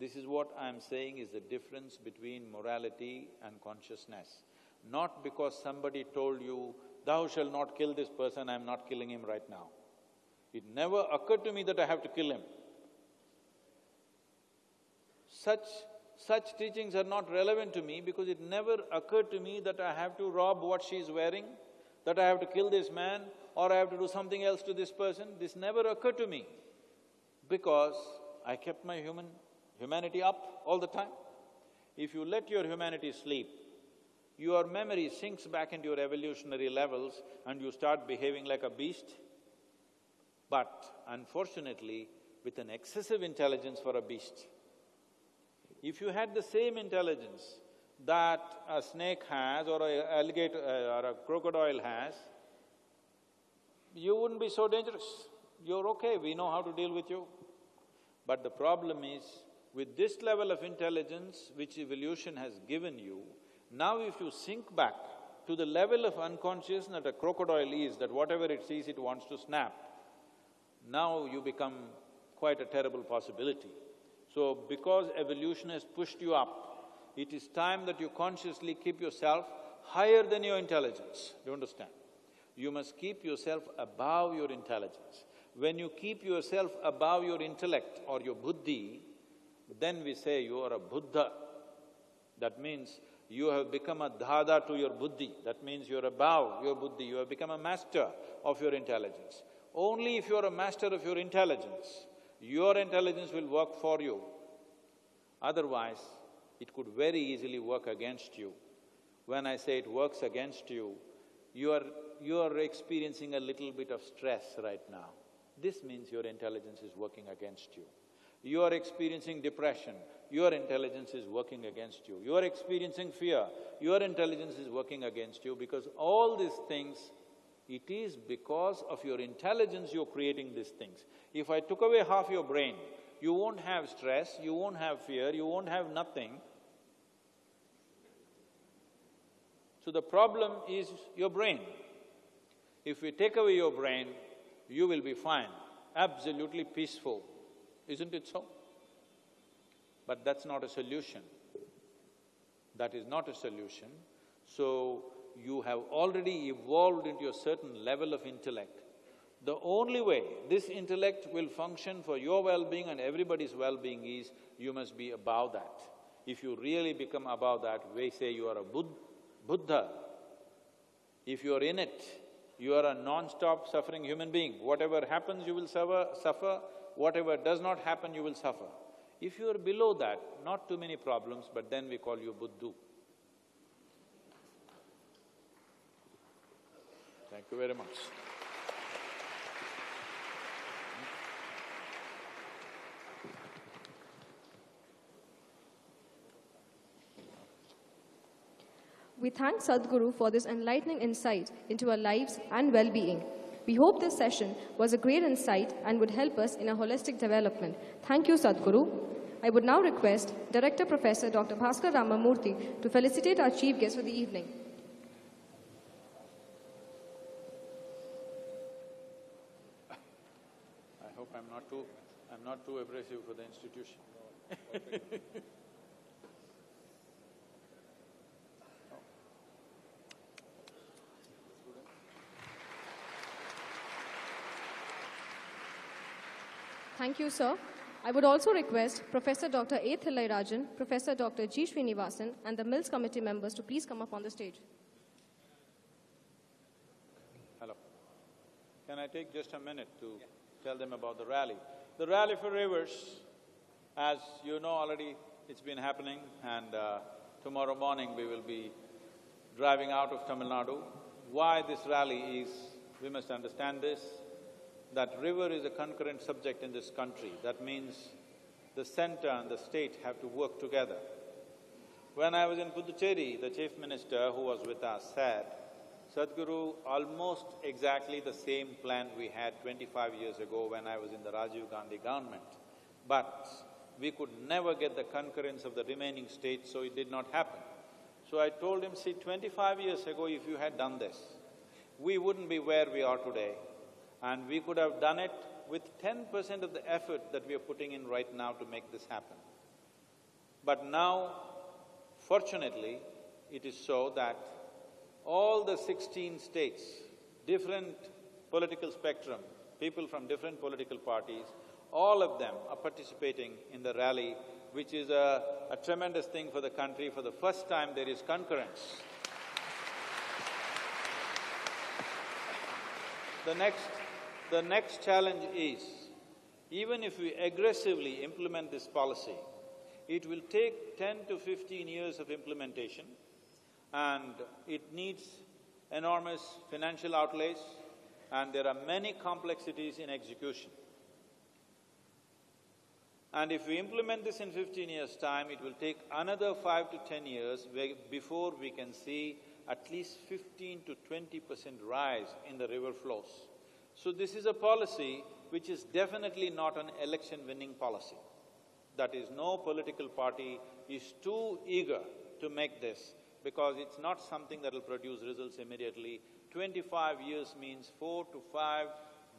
This is what I'm saying is the difference between morality and consciousness. Not because somebody told you, thou shalt not kill this person, I'm not killing him right now. It never occurred to me that I have to kill him. Such… such teachings are not relevant to me because it never occurred to me that I have to rob what she is wearing, that I have to kill this man or I have to do something else to this person. This never occurred to me because I kept my human… humanity up all the time. If you let your humanity sleep, your memory sinks back into your evolutionary levels and you start behaving like a beast. But unfortunately, with an excessive intelligence for a beast. If you had the same intelligence that a snake has or a alligator uh, or a crocodile has, you wouldn't be so dangerous. You're okay, we know how to deal with you. But the problem is, with this level of intelligence which evolution has given you, now if you sink back to the level of unconsciousness that a crocodile is, that whatever it sees it wants to snap, now you become quite a terrible possibility. So because evolution has pushed you up, it is time that you consciously keep yourself higher than your intelligence, do you understand? You must keep yourself above your intelligence. When you keep yourself above your intellect or your buddhi, then we say you are a Buddha. That means you have become a dada to your buddhi, that means you're above your buddhi, you have become a master of your intelligence. Only if you're a master of your intelligence, your intelligence will work for you. Otherwise, it could very easily work against you. When I say it works against you, you are… you are experiencing a little bit of stress right now. This means your intelligence is working against you. You are experiencing depression, your intelligence is working against you. You are experiencing fear, your intelligence is working against you because all these things, it is because of your intelligence you're creating these things. If I took away half your brain, you won't have stress, you won't have fear, you won't have nothing. So the problem is your brain. If we take away your brain, you will be fine, absolutely peaceful. Isn't it so? But that's not a solution. That is not a solution. So, you have already evolved into a certain level of intellect. The only way this intellect will function for your well-being and everybody's well-being is you must be above that. If you really become above that, we say you are a Bud Buddha. If you are in it, you are a non-stop suffering human being. Whatever happens, you will suffer, suffer. Whatever does not happen, you will suffer. If you are below that, not too many problems, but then we call you Buddhu. Thank you very much. We thank Sadhguru for this enlightening insight into our lives and well-being. We hope this session was a great insight and would help us in our holistic development. Thank you, Sadhguru. I would now request Director Professor Dr. Bhaskar Ramamurthy to felicitate our chief guest for the evening. too… I'm not too abrasive for the institution Thank you, sir. I would also request Professor Dr. A. Thillairajan, Professor Dr. G. Srinivasan, and the Mills Committee members to please come up on the stage. Hello. Can I take just a minute to… Yeah tell them about the rally? The Rally for Rivers, as you know already, it's been happening and uh, tomorrow morning we will be driving out of Tamil Nadu. Why this rally is, we must understand this, that river is a concurrent subject in this country. That means the center and the state have to work together. When I was in Puducherry, the chief minister who was with us said, Sadhguru, almost exactly the same plan we had twenty-five years ago when I was in the Rajiv Gandhi government. But we could never get the concurrence of the remaining states, so it did not happen. So I told him, see, twenty-five years ago, if you had done this, we wouldn't be where we are today. And we could have done it with ten percent of the effort that we are putting in right now to make this happen. But now, fortunately, it is so that all the sixteen states, different political spectrum, people from different political parties, all of them are participating in the rally, which is a, a tremendous thing for the country. For the first time, there is concurrence. The next, the next challenge is, even if we aggressively implement this policy, it will take ten to fifteen years of implementation and it needs enormous financial outlays and there are many complexities in execution. And if we implement this in fifteen years' time, it will take another five to ten years before we can see at least fifteen to twenty percent rise in the river flows. So this is a policy which is definitely not an election-winning policy. That is, no political party is too eager to make this because it's not something that will produce results immediately. Twenty-five years means four to five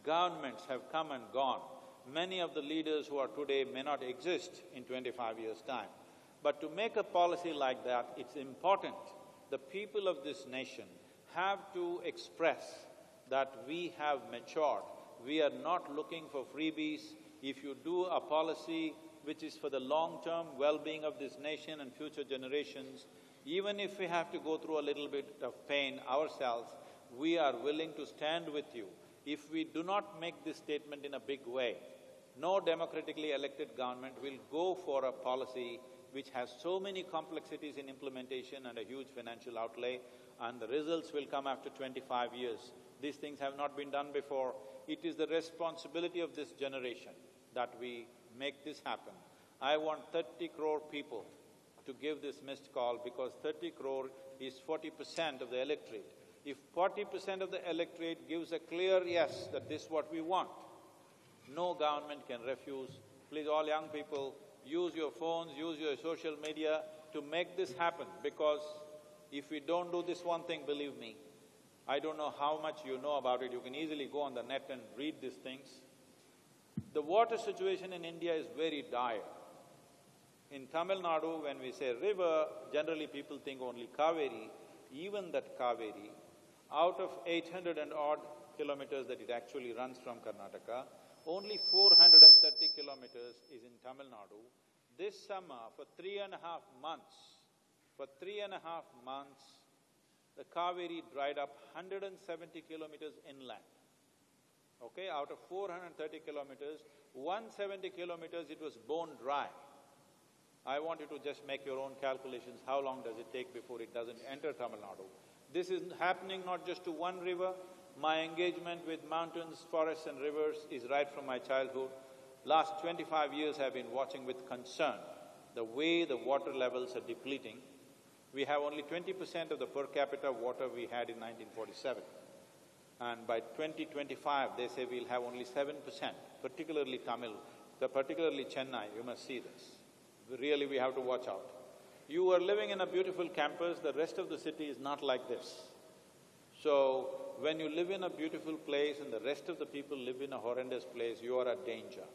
governments have come and gone. Many of the leaders who are today may not exist in twenty-five years' time. But to make a policy like that, it's important the people of this nation have to express that we have matured. We are not looking for freebies. If you do a policy which is for the long-term well-being of this nation and future generations, even if we have to go through a little bit of pain ourselves, we are willing to stand with you. If we do not make this statement in a big way, no democratically elected government will go for a policy which has so many complexities in implementation and a huge financial outlay, and the results will come after twenty-five years. These things have not been done before. It is the responsibility of this generation that we make this happen. I want thirty crore people to give this missed call because thirty crore is forty percent of the electorate. If forty percent of the electorate gives a clear yes that this is what we want, no government can refuse. Please, all young people, use your phones, use your social media to make this happen because if we don't do this one thing, believe me, I don't know how much you know about it, you can easily go on the net and read these things. The water situation in India is very dire. In Tamil Nadu, when we say river, generally people think only Kaveri. Even that Kaveri, out of eight hundred and odd kilometers that it actually runs from Karnataka, only four hundred and thirty kilometers is in Tamil Nadu. This summer, for three and a half months, for three and a half months, the Kaveri dried up hundred and seventy kilometers inland. Okay, out of four hundred and thirty kilometers, one seventy kilometers it was bone dry. I want you to just make your own calculations, how long does it take before it doesn't enter Tamil Nadu? This is happening not just to one river, my engagement with mountains, forests and rivers is right from my childhood. Last twenty-five years I've been watching with concern the way the water levels are depleting. We have only twenty percent of the per capita water we had in nineteen forty-seven. And by 2025, they say we'll have only seven percent, particularly Tamil, particularly Chennai, you must see this. Really, we have to watch out. You are living in a beautiful campus, the rest of the city is not like this. So, when you live in a beautiful place and the rest of the people live in a horrendous place, you are at danger.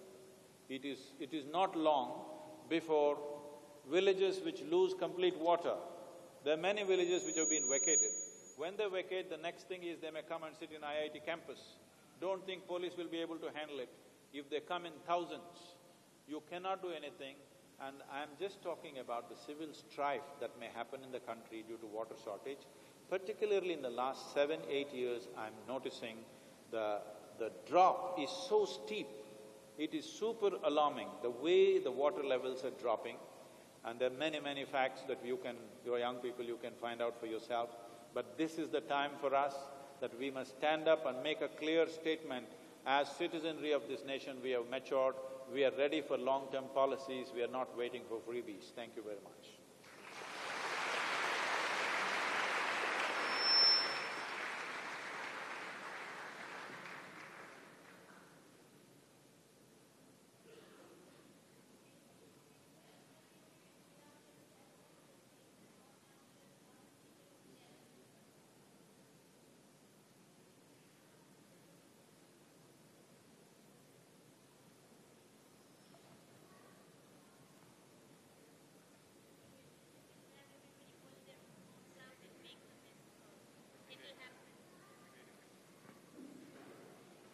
It is… it is not long before villages which lose complete water, there are many villages which have been vacated. When they vacate, the next thing is they may come and sit in IIT campus. Don't think police will be able to handle it. If they come in thousands, you cannot do anything. And I'm just talking about the civil strife that may happen in the country due to water shortage. Particularly in the last seven, eight years, I'm noticing the, the drop is so steep. It is super alarming, the way the water levels are dropping. And there are many, many facts that you can, your young people, you can find out for yourself. But this is the time for us that we must stand up and make a clear statement. As citizenry of this nation, we have matured, we are ready for long-term policies, we are not waiting for freebies. Thank you very much.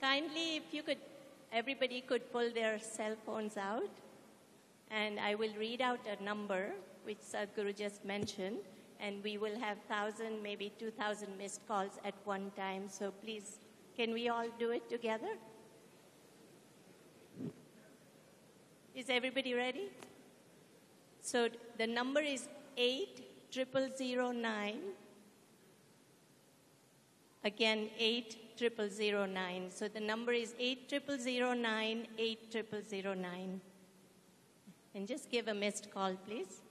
Kindly, if you could, everybody could pull their cell phones out, and I will read out a number which Sadhguru just mentioned, and we will have thousand, maybe two thousand missed calls at one time. So please, can we all do it together? Is everybody ready? So the number is eight triple zero nine. Again, eight triple zero nine. So the number is eight triple zero nine, eight triple zero nine. And just give a missed call, please.